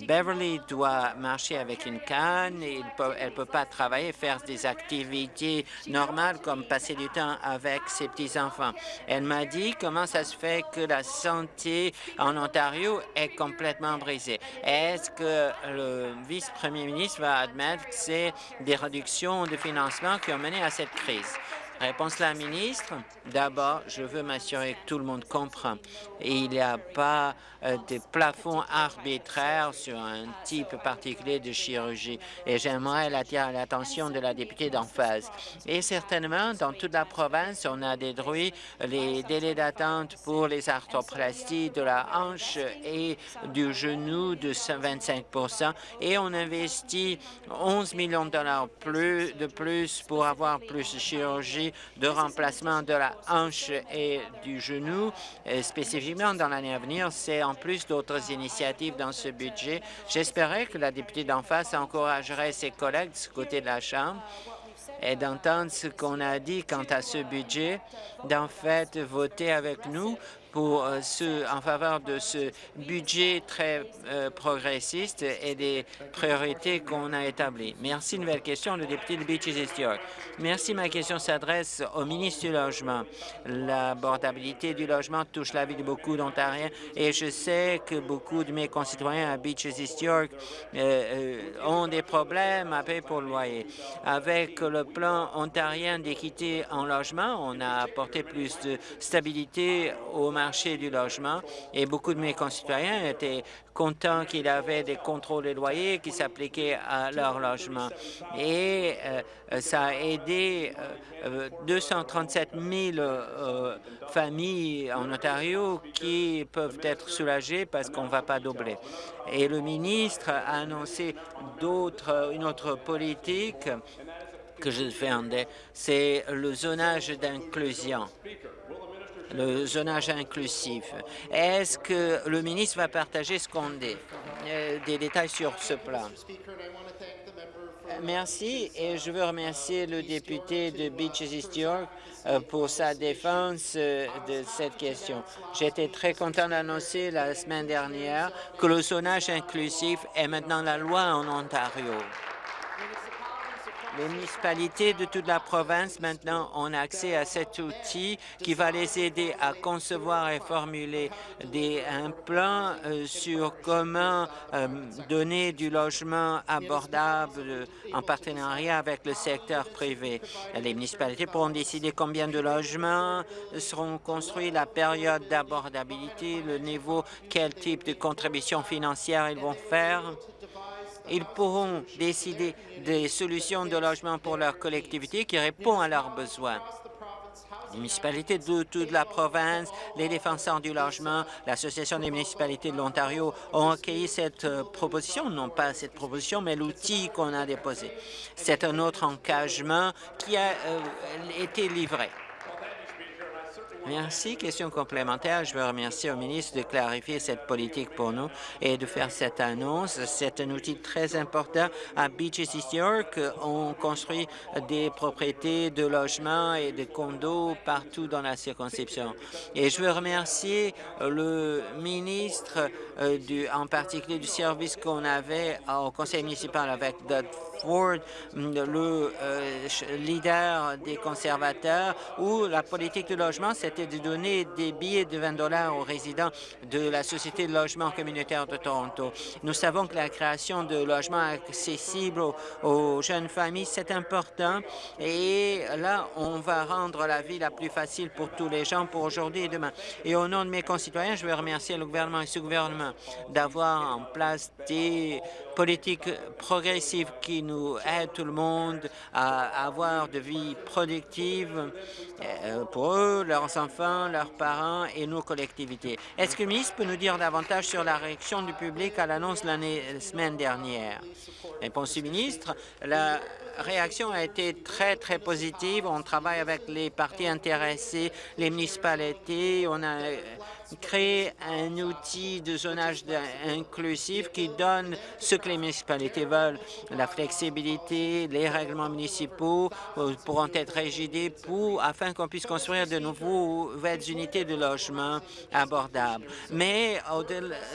Beverly doit marcher avec une canne, et elle ne peut pas travailler, faire des activités normales comme passer du temps avec ses petits-enfants. Elle m'a dit comment ça se fait que la santé en Ontario est complètement brisée. Est-ce que le vice-premier ministre va admettre que c'est des réductions de financement qui ont mené à cette crise? Réponse la ministre. D'abord, je veux m'assurer que tout le monde comprend. Il n'y a pas euh, de plafond arbitraire sur un type particulier de chirurgie. Et j'aimerais attirer l'attention de la députée d'en face. Et certainement, dans toute la province, on a détruit les délais d'attente pour les arthroplasties de la hanche et du genou de 25 et on investit 11 millions de dollars de plus pour avoir plus de chirurgie de remplacement de la hanche et du genou, spécifiquement dans l'année à venir. C'est en plus d'autres initiatives dans ce budget. J'espérais que la députée d'en face encouragerait ses collègues de ce côté de la Chambre et d'entendre ce qu'on a dit quant à ce budget, d'en fait voter avec nous pour euh, ce, en faveur de ce budget très euh, progressiste et des priorités qu'on a établies. Merci. Nouvelle question, le député de Beaches East York. Merci. Ma question s'adresse au ministre du Logement. L'abordabilité du logement touche la vie de beaucoup d'Ontariens et je sais que beaucoup de mes concitoyens à Beaches East York euh, ont des problèmes à payer pour le loyer. Avec le plan ontarien d'équité en logement, on a apporté plus de stabilité au marché marché du logement et beaucoup de mes concitoyens étaient contents qu'il y avait des contrôles des loyers qui s'appliquaient à leur logement. Et euh, ça a aidé 237 euh, 000 euh, familles en Ontario qui peuvent être soulagées parce qu'on ne va pas doubler. Et le ministre a annoncé d'autres, une autre politique que je défendais, c'est le zonage d'inclusion le zonage inclusif. Est-ce que le ministre va partager ce euh, des détails sur ce plan? merci et je veux remercier le député de Beaches East York euh, pour sa défense euh, de cette question. J'étais très content d'annoncer la semaine dernière que le zonage inclusif est maintenant la loi en Ontario. Les municipalités de toute la province maintenant ont accès à cet outil qui va les aider à concevoir et formuler des, un plan euh, sur comment euh, donner du logement abordable en partenariat avec le secteur privé. Les municipalités pourront décider combien de logements seront construits, la période d'abordabilité, le niveau, quel type de contribution financière ils vont faire ils pourront décider des solutions de logement pour leur collectivité qui répondent à leurs besoins. Les municipalités de toute la province, les défenseurs du logement, l'Association des municipalités de l'Ontario ont accueilli cette euh, proposition, non pas cette proposition, mais l'outil qu'on a déposé. C'est un autre engagement qui a euh, été livré. Merci. Question complémentaire. Je veux remercier au ministre de clarifier cette politique pour nous et de faire cette annonce. C'est un outil très important. À Beaches East York, on construit des propriétés de logements et de condos partout dans la circonscription. Et je veux remercier le ministre, euh, du, en particulier du service qu'on avait au conseil municipal avec Doug Ford, le euh, leader des conservateurs, où la politique de logement, c'était de donner des billets de 20 dollars aux résidents de la Société de logement communautaire de Toronto. Nous savons que la création de logements accessibles aux, jeunes familles, c'est important. Et là, on va rendre la vie la plus facile pour tous les gens pour aujourd'hui et demain. Et au nom de mes concitoyens, je veux remercier le gouvernement et ce gouvernement d'avoir en place des politiques progressives qui nous aident tout le monde à avoir de vie productive euh, pour eux, leurs enfants, leurs parents et nos collectivités. Est-ce que le ministre peut nous dire davantage sur la réaction du public à l'annonce la semaine dernière? Réponse du ministre, la réaction a été très, très positive. On travaille avec les partis intéressés, les municipalités. On a créer un outil de zonage inclusif qui donne ce que les municipalités veulent, la flexibilité, les règlements municipaux euh, pourront être rigidés pour, afin qu'on puisse construire de nouvelles unités de logement abordables. Mais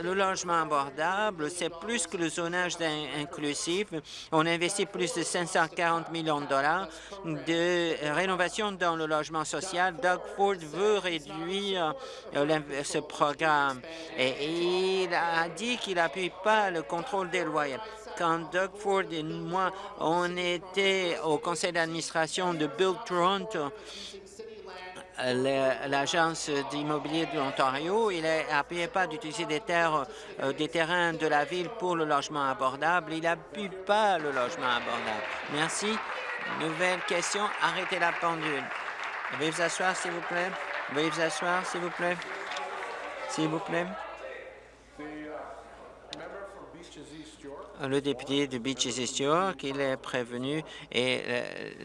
le logement abordable, c'est plus que le zonage inclusif. On investit plus de 540 millions de dollars de rénovation dans le logement social. Doug Ford veut réduire euh, ce programme. Et il a dit qu'il n'appuie pas le contrôle des loyers. Quand Doug Ford et moi, on était au conseil d'administration de Build Toronto, l'agence d'immobilier de l'Ontario, il n'appuyait pas d'utiliser des terres, euh, des terrains de la ville pour le logement abordable. Il n'appuie pas le logement abordable. Merci. Nouvelle question. Arrêtez la pendule. Veuillez vous asseoir, s'il vous plaît. Veuillez vous asseoir, s'il vous plaît s'il vous plaît. Le député de Beaches East York, il est prévenu et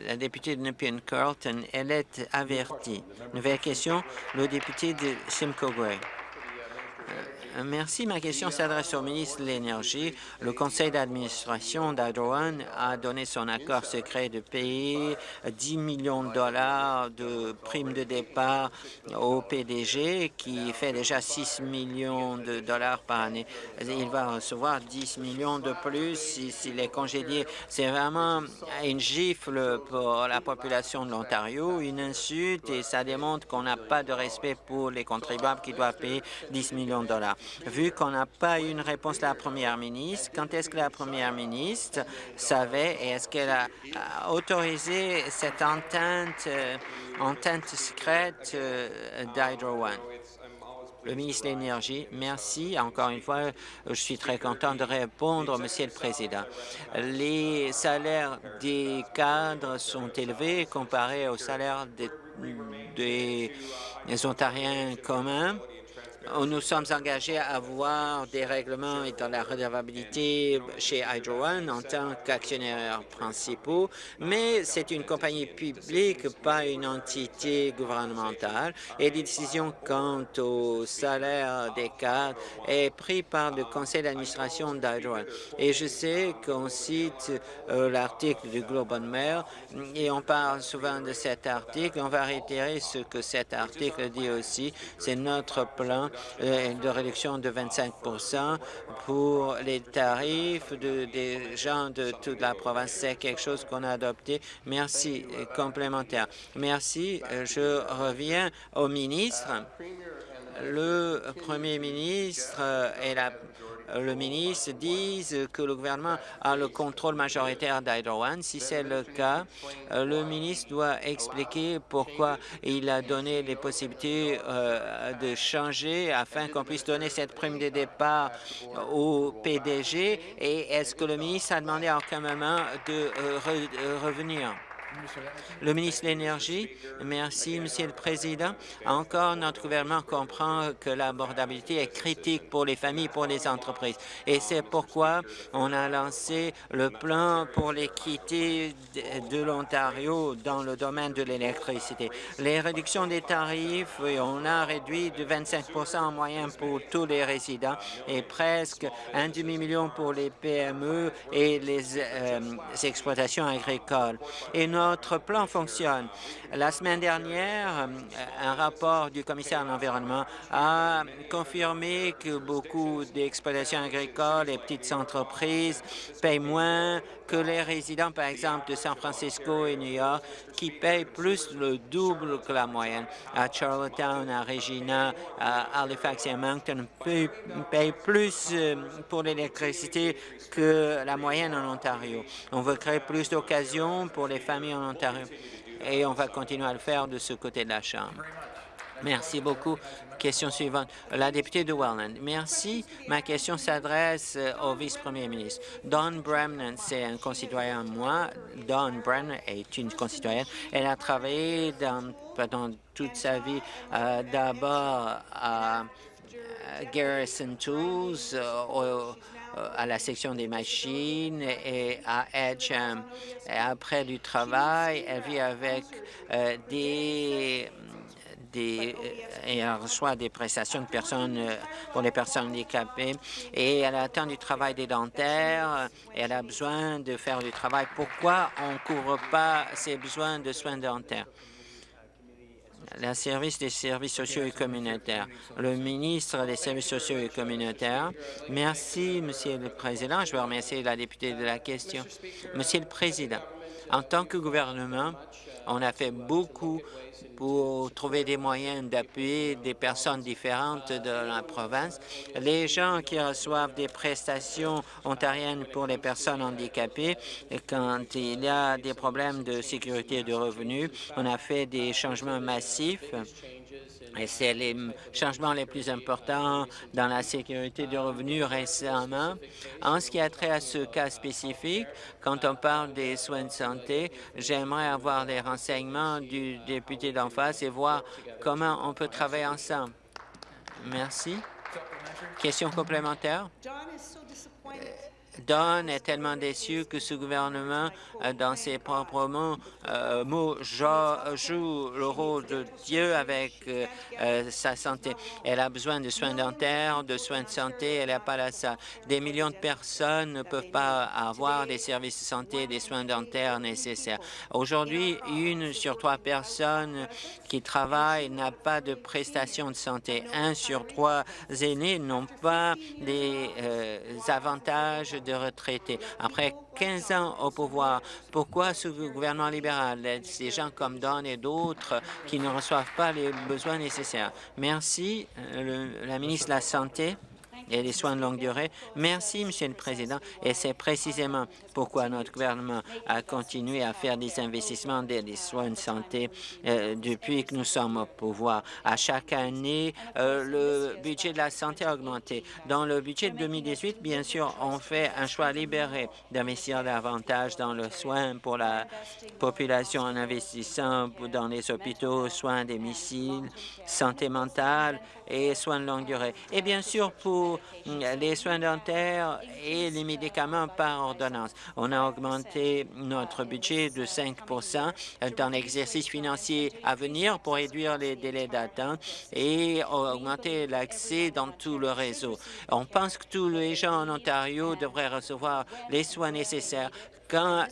la, députée de Nepean Carlton, elle est avertie. Nouvelle question, le député de Simcoe Gray. Merci. Ma question s'adresse au ministre de l'Énergie. Le conseil d'administration d'Hydro a donné son accord secret de payer 10 millions de dollars de primes de départ au PDG, qui fait déjà 6 millions de dollars par année. Il va recevoir 10 millions de plus s'il est congédié. C'est vraiment une gifle pour la population de l'Ontario, une insulte, et ça démontre qu'on n'a pas de respect pour les contribuables qui doivent payer 10 millions de dollars. Vu qu'on n'a pas eu une réponse de la première ministre, quand est-ce que la première ministre savait et est-ce qu'elle a autorisé cette entente, euh, entente secrète euh, d'Hydro One? Le ministre de l'Énergie, merci. Encore une fois, je suis très content de répondre, Monsieur le Président. Les salaires des cadres sont élevés comparés aux salaires des, des Ontariens communs nous sommes engagés à avoir des règlements et dans la redevabilité chez Hydro One en tant qu'actionnaires principaux, mais c'est une compagnie publique, pas une entité gouvernementale, et les décisions quant au salaire des cadres est pris par le conseil d'administration d'Hydro One. Et je sais qu'on cite euh, l'article du Globe and Mail et on parle souvent de cet article. On va réitérer ce que cet article dit aussi. C'est notre plan de réduction de 25% pour les tarifs de, des gens de toute la province. C'est quelque chose qu'on a adopté. Merci. Complémentaire. Merci. Je reviens au ministre. Le premier ministre et la le ministre disent que le gouvernement a le contrôle majoritaire d'Hydro One. Si c'est le cas, le ministre doit expliquer pourquoi il a donné les possibilités euh, de changer afin qu'on puisse donner cette prime de départ au PDG et est-ce que le ministre a demandé à aucun moment de euh, euh, revenir? Le ministre de l'Énergie, merci, Monsieur le Président. Encore, notre gouvernement comprend que l'abordabilité est critique pour les familles, pour les entreprises. Et c'est pourquoi on a lancé le plan pour l'équité de l'Ontario dans le domaine de l'électricité. Les réductions des tarifs, on a réduit de 25 en moyenne pour tous les résidents et presque un demi-million pour les PME et les, euh, exploitations agricoles. Et notre plan fonctionne. La semaine dernière, euh, un rapport du commissaire à l'environnement a confirmé que beaucoup d'exploitations agricoles et petites entreprises payent moins que les résidents, par exemple, de San Francisco et New York, qui payent plus le double que la moyenne. À Charlottetown, à Regina, à Halifax et à Moncton, payent plus euh, pour l'électricité que la moyenne en Ontario. On veut créer plus d'occasions pour les familles en Ontario et on va continuer à le faire de ce côté de la Chambre. Merci beaucoup. Question suivante. La députée de Welland. Merci. Ma question s'adresse euh, au vice-premier ministre. Dawn Brennan, c'est un concitoyen moi. Dawn Brennan est une concitoyenne. Elle a travaillé dans, pendant toute sa vie euh, d'abord à Garrison Tools, euh, à la section des machines et à Edgeham. après du travail, elle vit avec des des, euh, et elle reçoit des prestations de personnes euh, pour les personnes handicapées et elle attend du travail des dentaires et elle a besoin de faire du travail. Pourquoi on ne couvre pas ses besoins de soins dentaires? Le service des services sociaux et communautaires. Le ministre des services sociaux et communautaires. Merci, Monsieur le Président. Je veux remercier la députée de la question. Monsieur le Président, en tant que gouvernement, on a fait beaucoup pour trouver des moyens d'appuyer des personnes différentes de la province. Les gens qui reçoivent des prestations ontariennes pour les personnes handicapées, quand il y a des problèmes de sécurité et de revenus, on a fait des changements massifs et c'est les changements les plus importants dans la sécurité du revenu récemment. En ce qui a trait à ce cas spécifique, quand on parle des soins de santé, j'aimerais avoir des renseignements du député d'en face et voir comment on peut travailler ensemble. Merci. Question complémentaire? Don est tellement déçu que ce gouvernement, euh, dans ses propres mots, euh, joue le rôle de Dieu avec euh, sa santé. Elle a besoin de soins dentaires, de soins de santé, elle n'a pas la salle. Des millions de personnes ne peuvent pas avoir des services de santé, des soins dentaires nécessaires. Aujourd'hui, une sur trois personnes qui travaillent n'a pas de prestations de santé. Un sur trois aînés n'ont pas des avantages de retraités. Après 15 ans au pouvoir, pourquoi ce gouvernement libéral? Ces gens comme Don et d'autres qui ne reçoivent pas les besoins nécessaires? Merci. Euh, la ministre de la Santé. Et les soins de longue durée. Merci, Monsieur le Président, et c'est précisément pourquoi notre gouvernement a continué à faire des investissements dans les soins de santé euh, depuis que nous sommes au pouvoir. À chaque année, euh, le budget de la santé a augmenté. Dans le budget de 2018, bien sûr, on fait un choix libéré d'investir davantage dans le soin pour la population en investissant dans les hôpitaux, soins des missiles, santé mentale et soins de longue durée. Et bien sûr, pour mm, les soins dentaires et les médicaments par ordonnance. On a augmenté notre budget de 5% dans l'exercice financier à venir pour réduire les délais d'attente et augmenter l'accès dans tout le réseau. On pense que tous les gens en Ontario devraient recevoir les soins nécessaires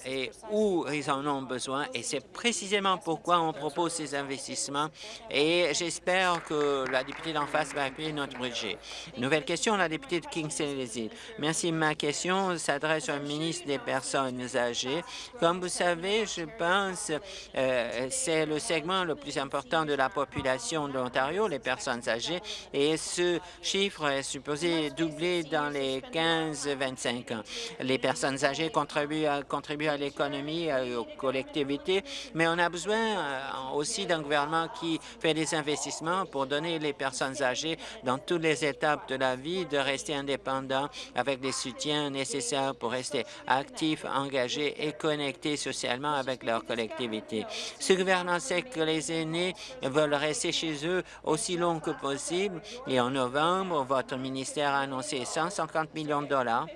et où ils en ont besoin. Et c'est précisément pourquoi on propose ces investissements. Et j'espère que la députée d'en face va appuyer notre budget. Nouvelle question, la députée de Kingston-les-Îles. Merci. Ma question s'adresse au ministre des Personnes âgées. Comme vous savez, je pense euh, c'est le segment le plus important de la population de l'Ontario, les personnes âgées, et ce chiffre est supposé doubler dans les 15-25 ans. Les personnes âgées contribuent à contribuer à l'économie et aux collectivités, mais on a besoin euh, aussi d'un gouvernement qui fait des investissements pour donner les personnes âgées dans toutes les étapes de la vie de rester indépendants avec des soutiens nécessaires pour rester actifs, engagés et connectés socialement avec leur collectivité. Ce gouvernement sait que les aînés veulent rester chez eux aussi long que possible et en novembre, votre ministère a annoncé 150 millions de dollars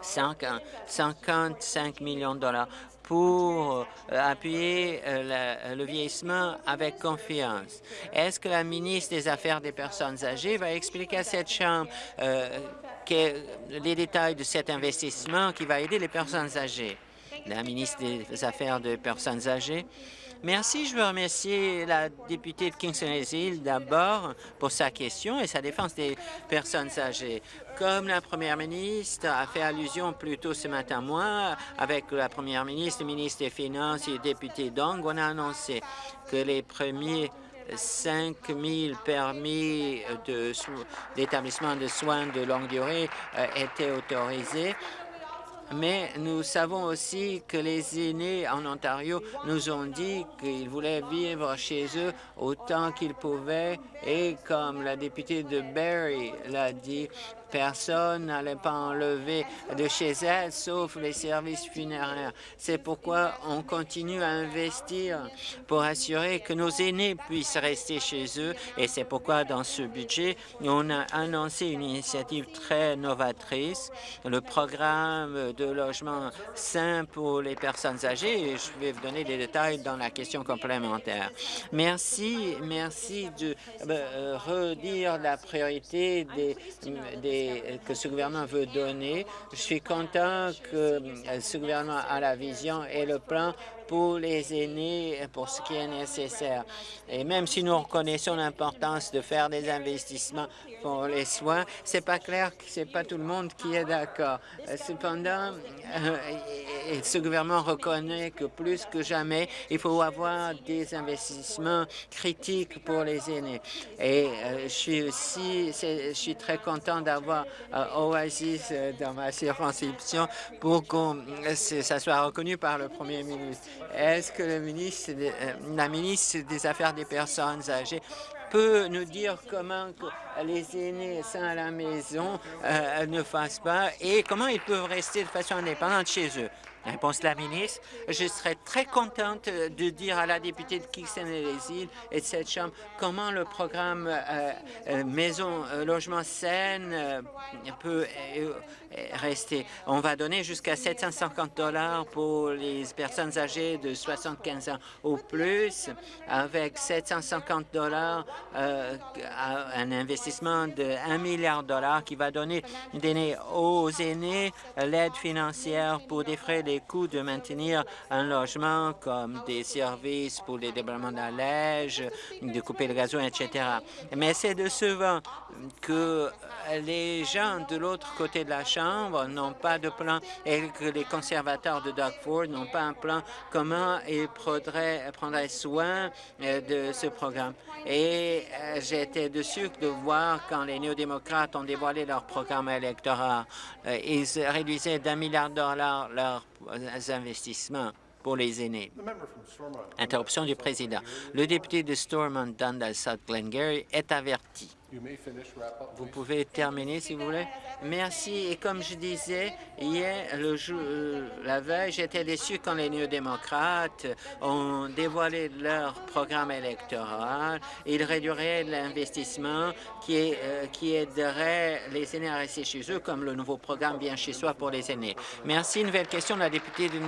55 millions de dollars pour euh, appuyer euh, le vieillissement avec confiance. Est-ce que la ministre des Affaires des personnes âgées va expliquer à cette Chambre euh, les détails de cet investissement qui va aider les personnes âgées? La ministre des Affaires des personnes âgées. Merci. Je veux remercier la députée de Kingston-les-Îles d'abord pour sa question et sa défense des personnes âgées. Comme la première ministre a fait allusion plus tôt ce matin, moi, avec la première ministre, le ministre des Finances et le député Dong, on a annoncé que les premiers 5 000 permis d'établissement de, soins de longue durée euh, étaient autorisés mais nous savons aussi que les aînés en Ontario nous ont dit qu'ils voulaient vivre chez eux autant qu'ils pouvaient. Et comme la députée de Barrie l'a dit, personne n'allait pas enlever de chez elle, sauf les services funéraires. C'est pourquoi on continue à investir pour assurer que nos aînés puissent rester chez eux. Et c'est pourquoi, dans ce budget, on a annoncé une initiative très novatrice, le programme de logement sain pour les personnes âgées. Et je vais vous donner des détails dans la question complémentaire. Merci, merci de euh, redire la priorité des, des que ce gouvernement veut donner. Je suis content que euh, ce gouvernement a la vision et le plan pour les aînés, pour ce qui est nécessaire. Et même si nous reconnaissons l'importance de faire des investissements pour les soins, c'est pas clair que c'est pas tout le monde qui est d'accord. Cependant, euh, ce gouvernement reconnaît que plus que jamais, il faut avoir des investissements critiques pour les aînés. Et euh, je suis aussi, je suis très content d'avoir euh, Oasis dans ma circonscription pour que ça soit reconnu par le premier ministre. Est-ce que le ministre, la ministre des Affaires des personnes âgées peut nous dire comment les aînés à la maison euh, ne fassent pas et comment ils peuvent rester de façon indépendante chez eux? Réponse de la ministre. Je serais très contente de dire à la députée de Kingston et les îles et de cette Chambre comment le programme euh, euh, Maison Logement Saine peut rester. On va donner jusqu'à 750 dollars pour les personnes âgées de 75 ans ou plus, avec 750 dollars, euh, un investissement de 1 milliard de dollars qui va donner, donner aux aînés l'aide financière pour défrayer les coûts de maintenir un logement comme des services pour les la neige, de couper le gazon, etc. Mais c'est de souvent que les gens de l'autre côté de la Chambre n'ont pas de plan et que les conservateurs de Doug Ford n'ont pas un plan comment ils prendraient, prendraient soin euh, de ce programme. Et euh, j'étais dessus de voir quand les néo-démocrates ont dévoilé leur programme électoral. Euh, ils réduisaient d'un milliard de dollars leurs investissements pour les aînés. Interruption du président. Le député de Stormont Dundas South Glengarry est averti. Vous pouvez terminer, si vous voulez. Merci. Et comme je disais, hier, le jour, euh, la veille, j'étais déçu quand les néo-démocrates ont dévoilé leur programme électoral. Ils réduiraient l'investissement qui, euh, qui aiderait les aînés à rester chez eux, comme le nouveau programme Bien chez soi pour les aînés. Merci. Nouvelle question de la députée de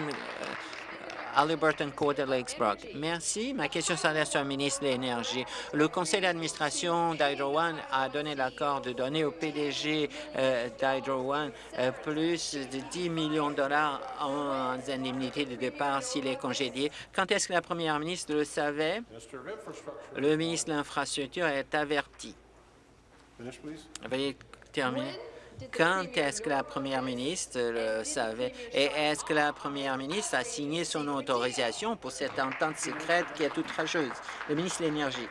Halliburton Court de Lakesbrook. Merci. Ma question s'adresse au ministre de l'Énergie. Le conseil d'administration d'Hydro One a donné l'accord de donner au PDG euh, d'Hydro One euh, plus de 10 millions de dollars en indemnité de départ s'il est congédié. Quand est-ce que la première ministre le savait? Le ministre de l'Infrastructure est averti. Veuillez terminer. Quand est-ce que la première ministre le savait? Et est-ce que la première ministre a signé son autorisation pour cette entente secrète qui est outrageuse? Le ministre de l'Énergie.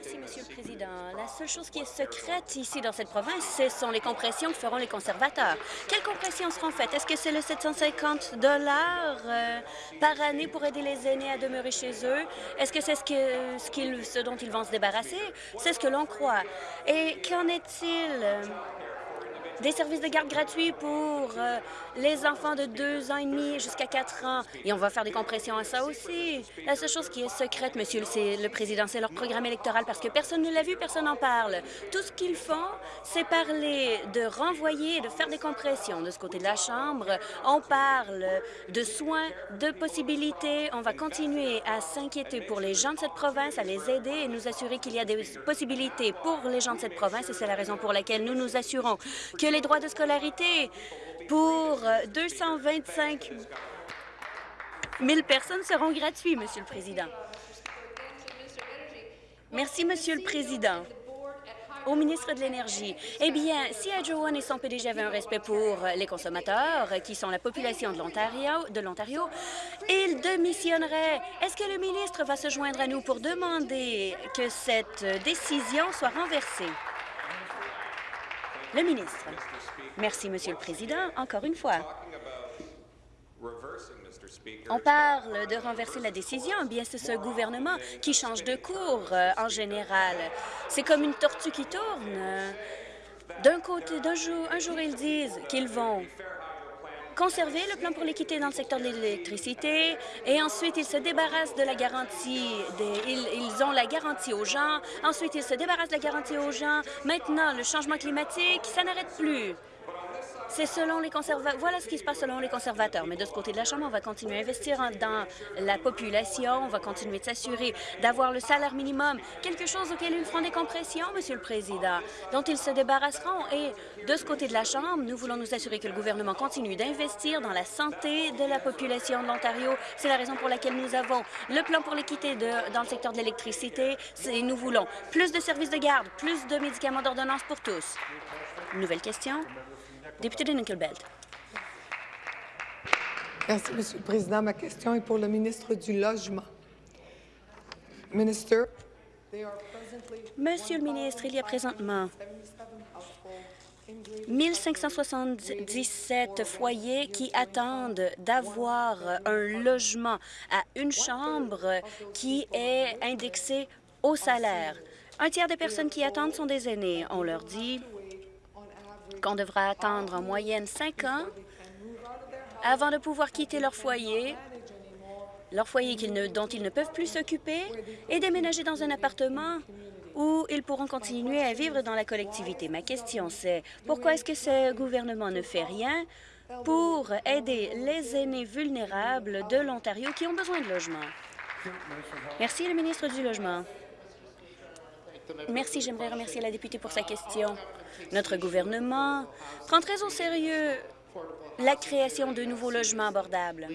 Merci, Monsieur le Président. La seule chose qui est secrète ici dans cette province, ce sont les compressions que feront les conservateurs. Quelles compressions seront faites? Est-ce que c'est le 750 dollars euh, par année pour aider les aînés à demeurer chez eux? Est-ce que c'est ce, que, ce, ce dont ils vont se débarrasser? C'est ce que l'on croit. Et qu'en est-il des services de garde gratuits pour euh, les enfants de deux ans et demi jusqu'à quatre ans. Et on va faire des compressions à ça aussi. La seule chose qui est secrète, Monsieur le, le Président, c'est leur programme électoral parce que personne ne l'a vu, personne n'en parle. Tout ce qu'ils font, c'est parler de renvoyer, de faire des compressions. De ce côté de la Chambre, on parle de soins, de possibilités. On va continuer à s'inquiéter pour les gens de cette province, à les aider et nous assurer qu'il y a des possibilités pour les gens de cette province. Et c'est la raison pour laquelle nous nous assurons que les droits de scolarité pour 225 000 personnes seront gratuits, Monsieur le Président. Merci, Monsieur le Président au ministre de l'Énergie. Eh bien, si One et son PDG avaient un respect pour les consommateurs, qui sont la population de l'Ontario, ils démissionneraient. Est-ce que le ministre va se joindre à nous pour demander que cette décision soit renversée? Le ministre. Merci, Monsieur le Président. Encore une fois. On parle de renverser la décision. Bien, c'est ce gouvernement qui change de cours euh, en général. C'est comme une tortue qui tourne. D'un côté, d'un jour, un jour, ils disent qu'ils vont conserver le plan pour l'équité dans le secteur de l'électricité et ensuite ils se débarrassent de la garantie, ils, ils, ont la garantie aux gens, ensuite ils se débarrassent de la garantie aux gens. Maintenant, le changement climatique, ça n'arrête plus. C'est selon les conservateurs. Voilà ce qui se passe selon les conservateurs. Mais de ce côté de la Chambre, on va continuer à investir dans la population. On va continuer de s'assurer d'avoir le salaire minimum, quelque chose auquel ils feront des compressions, Monsieur le Président, dont ils se débarrasseront. Et de ce côté de la Chambre, nous voulons nous assurer que le gouvernement continue d'investir dans la santé de la population de l'Ontario. C'est la raison pour laquelle nous avons le plan pour l'équité dans le secteur de l'électricité. Nous voulons plus de services de garde, plus de médicaments d'ordonnance pour tous. Nouvelle question. Député de Nickelbelt. Merci, Monsieur le Président. Ma question est pour le ministre du Logement. Minister, Monsieur le ministre, il y a présentement 1577 foyers qui attendent d'avoir un logement à une chambre qui est indexé au salaire. Un tiers des personnes qui attendent sont des aînés. On leur dit qu'on devra attendre en moyenne cinq ans avant de pouvoir quitter leur foyer, leur foyer dont ils ne peuvent plus s'occuper, et déménager dans un appartement où ils pourront continuer à vivre dans la collectivité. Ma question, c'est pourquoi est-ce que ce gouvernement ne fait rien pour aider les aînés vulnérables de l'Ontario qui ont besoin de logement? Merci, le ministre du Logement. Merci. J'aimerais remercier la députée pour sa question. Notre gouvernement prend très au sérieux la création de nouveaux logements abordables.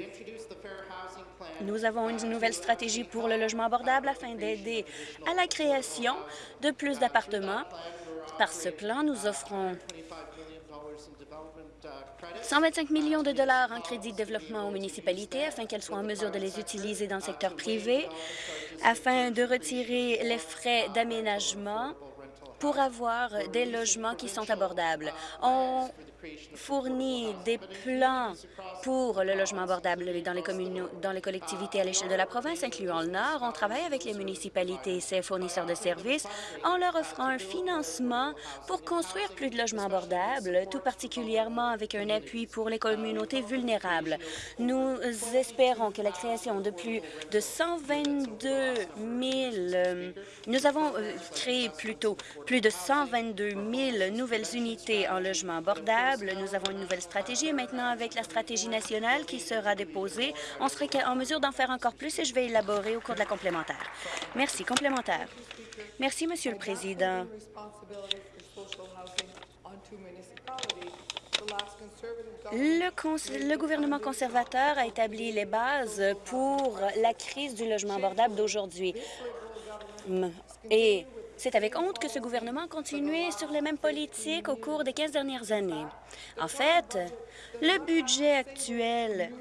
Nous avons une nouvelle stratégie pour le logement abordable afin d'aider à la création de plus d'appartements. Par ce plan, nous offrons 125 millions de dollars en crédit de développement aux municipalités afin qu'elles soient en mesure de les utiliser dans le secteur privé, afin de retirer les frais d'aménagement pour avoir des logements qui sont abordables. Fournit des plans pour le logement abordable dans les, dans les collectivités à l'échelle de la province, incluant le Nord. On travaille avec les municipalités et ses fournisseurs de services en leur offrant un financement pour construire plus de logements abordables, tout particulièrement avec un appui pour les communautés vulnérables. Nous espérons que la création de plus de 122 000... Euh, nous avons euh, créé plutôt plus de 122 000 nouvelles unités en logement abordable nous avons une nouvelle stratégie et maintenant, avec la stratégie nationale qui sera déposée, on serait en mesure d'en faire encore plus et je vais élaborer au cours de la complémentaire. Merci. Complémentaire. Merci, Monsieur le Président. Le, le, gouvernement conservateur a établi les bases pour la crise du logement abordable d'aujourd'hui. Et c'est avec honte que ce gouvernement a continué sur les mêmes politiques au cours des 15 dernières années. En fait, le budget actuel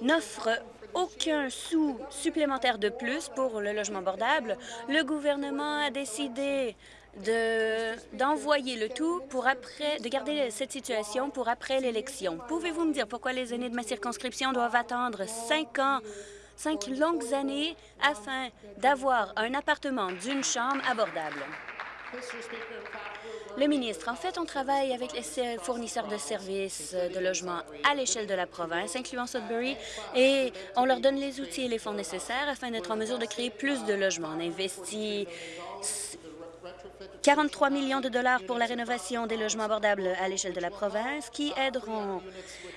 n'offre aucun sou supplémentaire de plus pour le logement abordable. Le gouvernement a décidé d'envoyer le tout pour après, de garder cette situation pour après l'élection. Pouvez-vous me dire pourquoi les aînés de ma circonscription doivent attendre cinq ans cinq longues années afin d'avoir un appartement d'une chambre abordable. Le ministre, en fait, on travaille avec les fournisseurs de services de logement à l'échelle de la province, incluant Sudbury, et on leur donne les outils et les fonds nécessaires afin d'être en mesure de créer plus de logements. On investit 43 millions de dollars pour la rénovation des logements abordables à l'échelle de la province qui aideront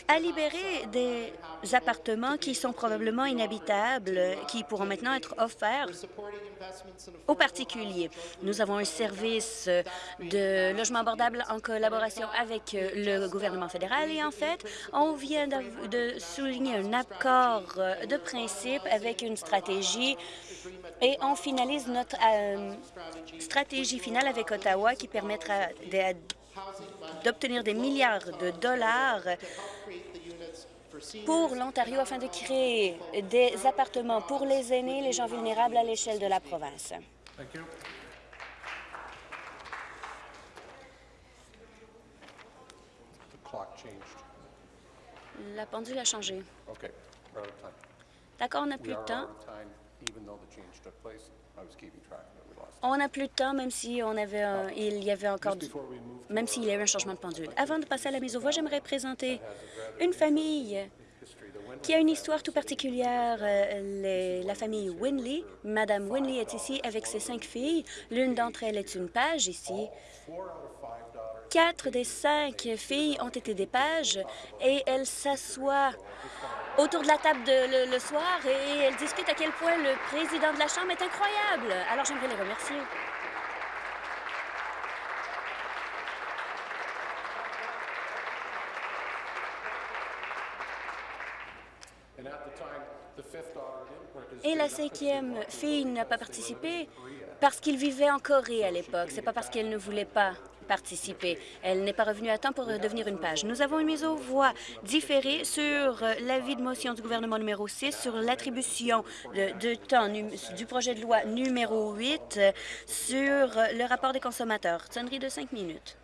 à libérer des appartements qui sont probablement inhabitables, qui pourront maintenant être offerts aux particuliers. Nous avons un service de logement abordable en collaboration avec le gouvernement fédéral et en fait, on vient de souligner un accord de principe avec une stratégie et on finalise notre euh, stratégie finale avec Ottawa qui permettra d'obtenir des milliards de dollars pour l'Ontario afin de créer des appartements pour les aînés et les gens vulnérables à l'échelle de la province. La pendule a changé. D'accord, on n'a plus de temps. On n'a plus de temps, même si on avait il y avait encore, même s'il y a un changement de pendule. Avant de passer à la mise au voix, j'aimerais présenter une famille qui a une histoire tout particulière, euh, la famille Winley. Madame Winley est ici avec ses cinq filles. L'une d'entre elles est une page ici. Quatre des cinq filles ont été des pages et elles s'assoient autour de la table le, soir et elles discutent à quel point le président de la Chambre est incroyable. Alors, j'aimerais les remercier. Et la cinquième fille n'a pas participé parce qu'il vivait en Corée à l'époque. C'est pas parce qu'elle ne voulait pas Elle n'est pas revenue à temps pour devenir une page. Nous avons une mise aux voix différée sur l'avis de motion du gouvernement numéro 6 sur l'attribution de, temps du projet de loi numéro 8 sur le rapport des consommateurs. Sonnerie de cinq minutes.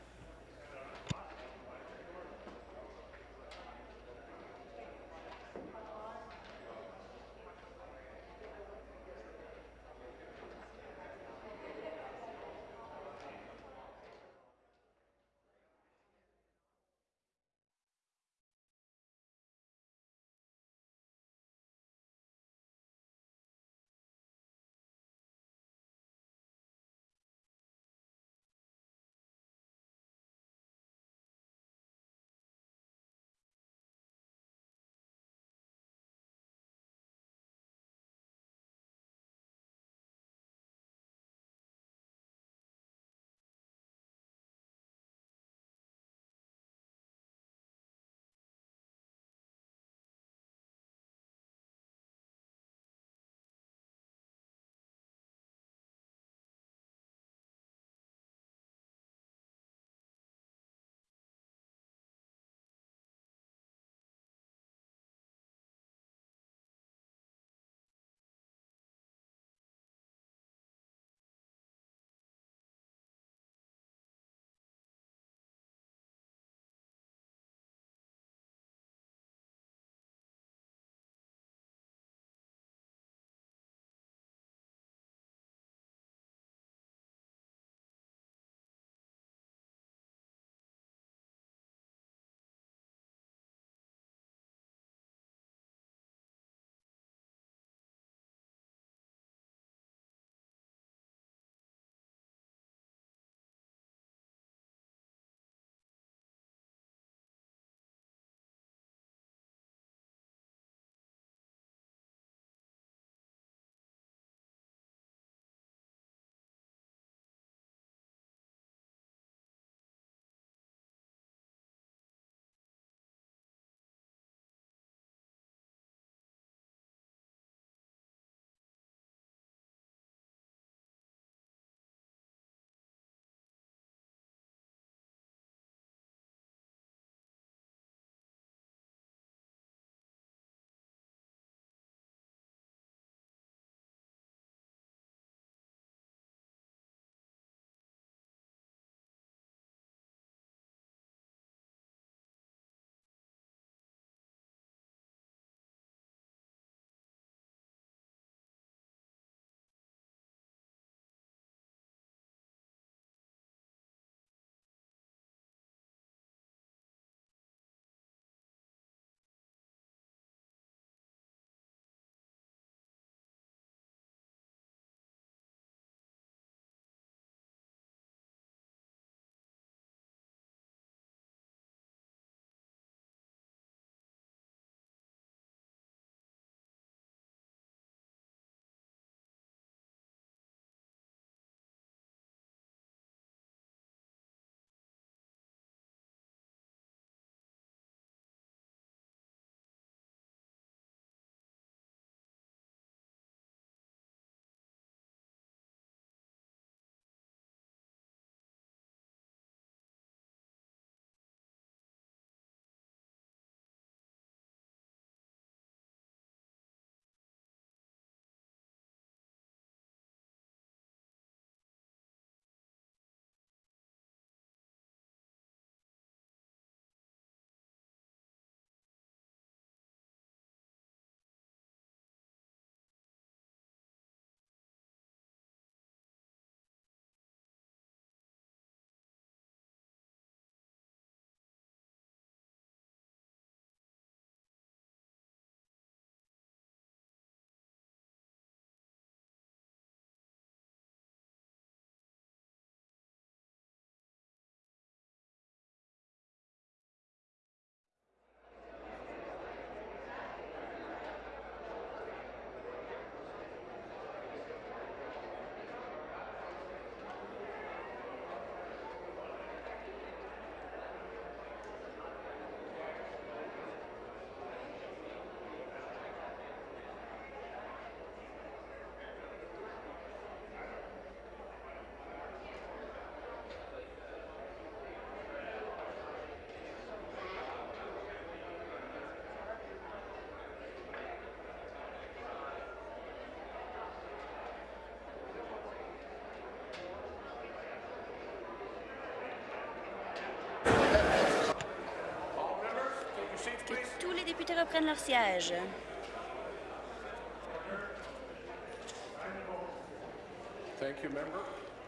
Reprennent leur siège.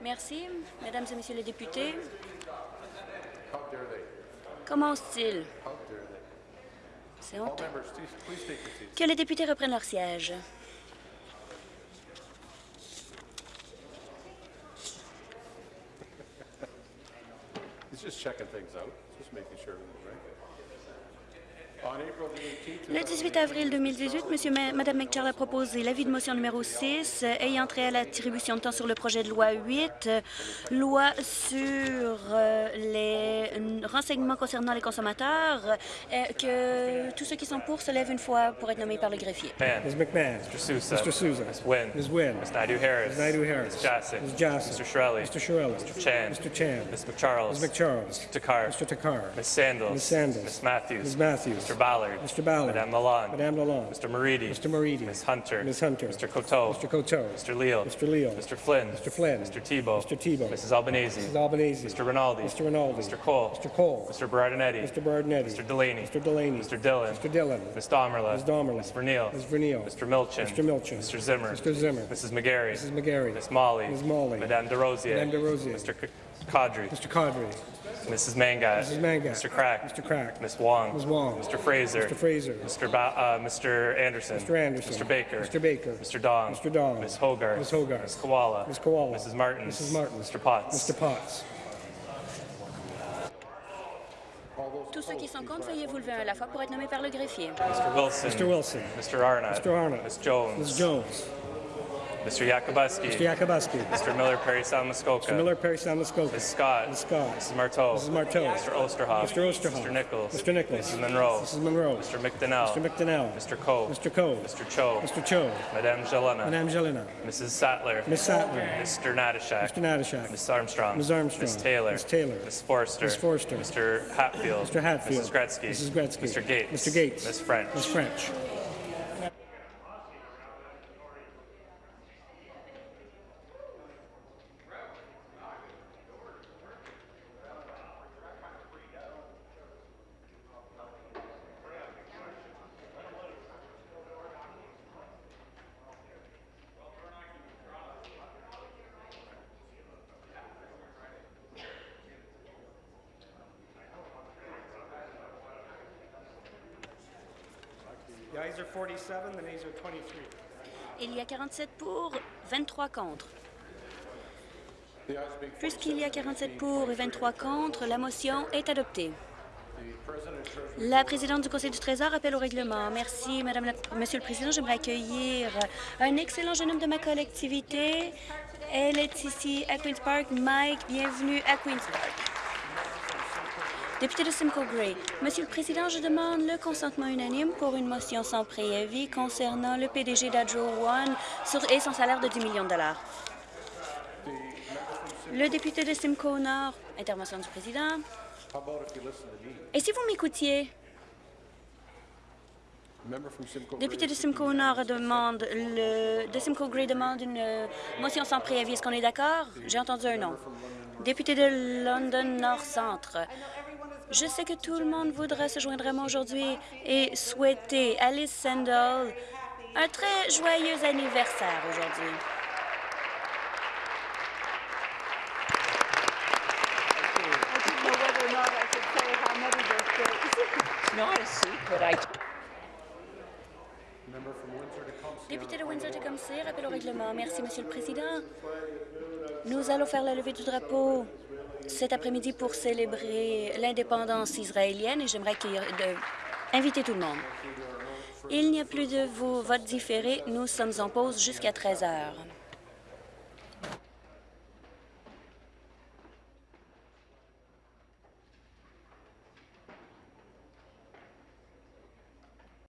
Merci, mesdames et messieurs les députés. Comment osent-ils? C'est honteux. Que les députés reprennent leur siège. He's just checking things out, just making sure everything's right. On April the 18th, Le 18 avril 2018, Monsieur, Ma- Madame McCharles a proposé l'avis de motion numéro 6 euh, ayant trait à l'attribution de temps sur le projet de loi 8, euh, loi sur euh, les renseignements concernant les consommateurs, que tous ceux qui sont pour se lèvent une fois pour être nommés par le greffier. Ms. McMahon. Mr. Sousa. Mr. Sousa. Ms. Wynn. Ms. Wynn. Ms. Ms. Naidu-Harris. Ms. Jassic. Ms. Jassic. Mr. Shirley. Mr. Shirley. Mr. Chan. Mr. Chan. Ms. McCharles. Ms. McCharles. Mr. Takar. Mr. Takar. Ms. Sandals. Ms. Sandals. Ms. Matthews. Ms. Matthews. Mr. Ballard. Mr. Ballard. Madame Lalonde. Madame Lalonde. Mr. Moridi. Mr. Moridi. Ms. Hunter. Ms. Hunter. Mr. Coteau. Mr. Coteau. Mr. Leal. Mr. Leal. Mr. Flynn. Mr. Flynn. Mr. Tebow. Mr. Tebow. Mrs. Albanese. Mrs. Albanese. Mr. Rinaldi. Mr. Rinaldi. Mr. Cole. Mr. Cole. Mr. Berardinetti. Mr. Bardinetti. Mr. Delaney. Mr. Delaney. Mr. Dillon. Mr. Dillon. Ms. Domerla. Ms. Domerla. Ms. Vernil. Ms. Vernil. Mr. Milchin. Mr. Milchin. Mr. Zimmer. Mr. Zimmer. Mrs. McGarry. Mrs. McGarry. Ms. Molly. Ms. Molly. Madame DeRosier. Madame DeRosier. Mr. Kadri. Mr. Cadre. Mrs. Mangat. Mrs. Mangat. Mr. Crack. Mr. Crack. Ms. Wong. Ms. Wong. Mr. Fraser. Mr. Fraser. Mr. Ba- uh, Mr. Anderson. Mr. Anderson. Mr. Baker. Mr. Baker. Mr. Dong. Mr. Dong. Ms. Hogarth. Ms. Hogarth. Ms. Koala. Ms. Koala. Mrs. Martin. Mrs. Martin. Mr. Potts. Mr. Potts. Tous ceux qui sont contre, veuillez vous lever un à la fois pour être nommés par le greffier. Mr. Wilson. Mr. Wilson. Mr. Arnott. Mr. Arnott. Ms. Jones. Ms. Jones. Mr. Yakubuski. Mr. Yakubuski. Mr. Miller Perry Sound Muskoka. Mr. Miller, Perry Sound, Muskoka. Ms. Scott. Ms. Scott. Mrs. Marteau. Mrs. Marteau. Mr. Osterhoff. Mr. Osterhoff. Mr. Nichols. Mr. Nichols. Mrs. Monroe. Mrs. Monroe. Mr. McDonnell. Mr. McDonnell. Mr. Coe. Mr. Coe. Mr. Cho. Mr. Cho. Madame Jelena. Madame Jelena. Mrs. Sattler. Miss Sattler. Mr. Natashak. Mr. Natashak. Ms. Armstrong. Ms. Armstrong. Ms. Taylor. Ms. Taylor. Ms. Forster. Ms. Forster. Mr. Hatfield. Mr. Hatfield. Mrs. Gretzky. Mrs. Gretzky. Mr. Gates. Mr. Gates. Ms. French. Ms. French. Il y a 47 pour, 23 contre. Puisqu'il y a 47 pour et 23 contre, la motion est adoptée. La présidente du Conseil du Trésor appelle au règlement. Merci, Madame la- Monsieur le Président. J'aimerais accueillir un excellent jeune homme de ma collectivité. Elle est ici à Queen's Park. Mike, bienvenue à Queen's Park. Député de Simcoe Gray. Monsieur le Président, je demande le consentement unanime pour une motion sans préavis concernant le PDG d'Adro One et son salaire de 10 millions de dollars. Le député de Simcoe Nord. Intervention du Président. Et si vous m'écoutiez? Député de Simcoe Nord demande le de Simcoe Gray demande une euh, motion sans préavis. Est-ce qu'on est d'accord? J'ai entendu un nom. Député de London Nord Centre. Je sais que tout le monde voudra se joindre à moi aujourd'hui et souhaiter Alice Sandel un très joyeux anniversaire aujourd'hui. member from Windsor Tecumseh. Député de Windsor-Tecumseh, rappel au règlement. Merci, Monsieur le Président. Nous allons faire la levée du drapeau cet après-midi pour célébrer l'indépendance israélienne et j'aimerais inviter tout le monde. Il n'y a plus de votes différés. Nous sommes en pause jusqu'à 13 heures.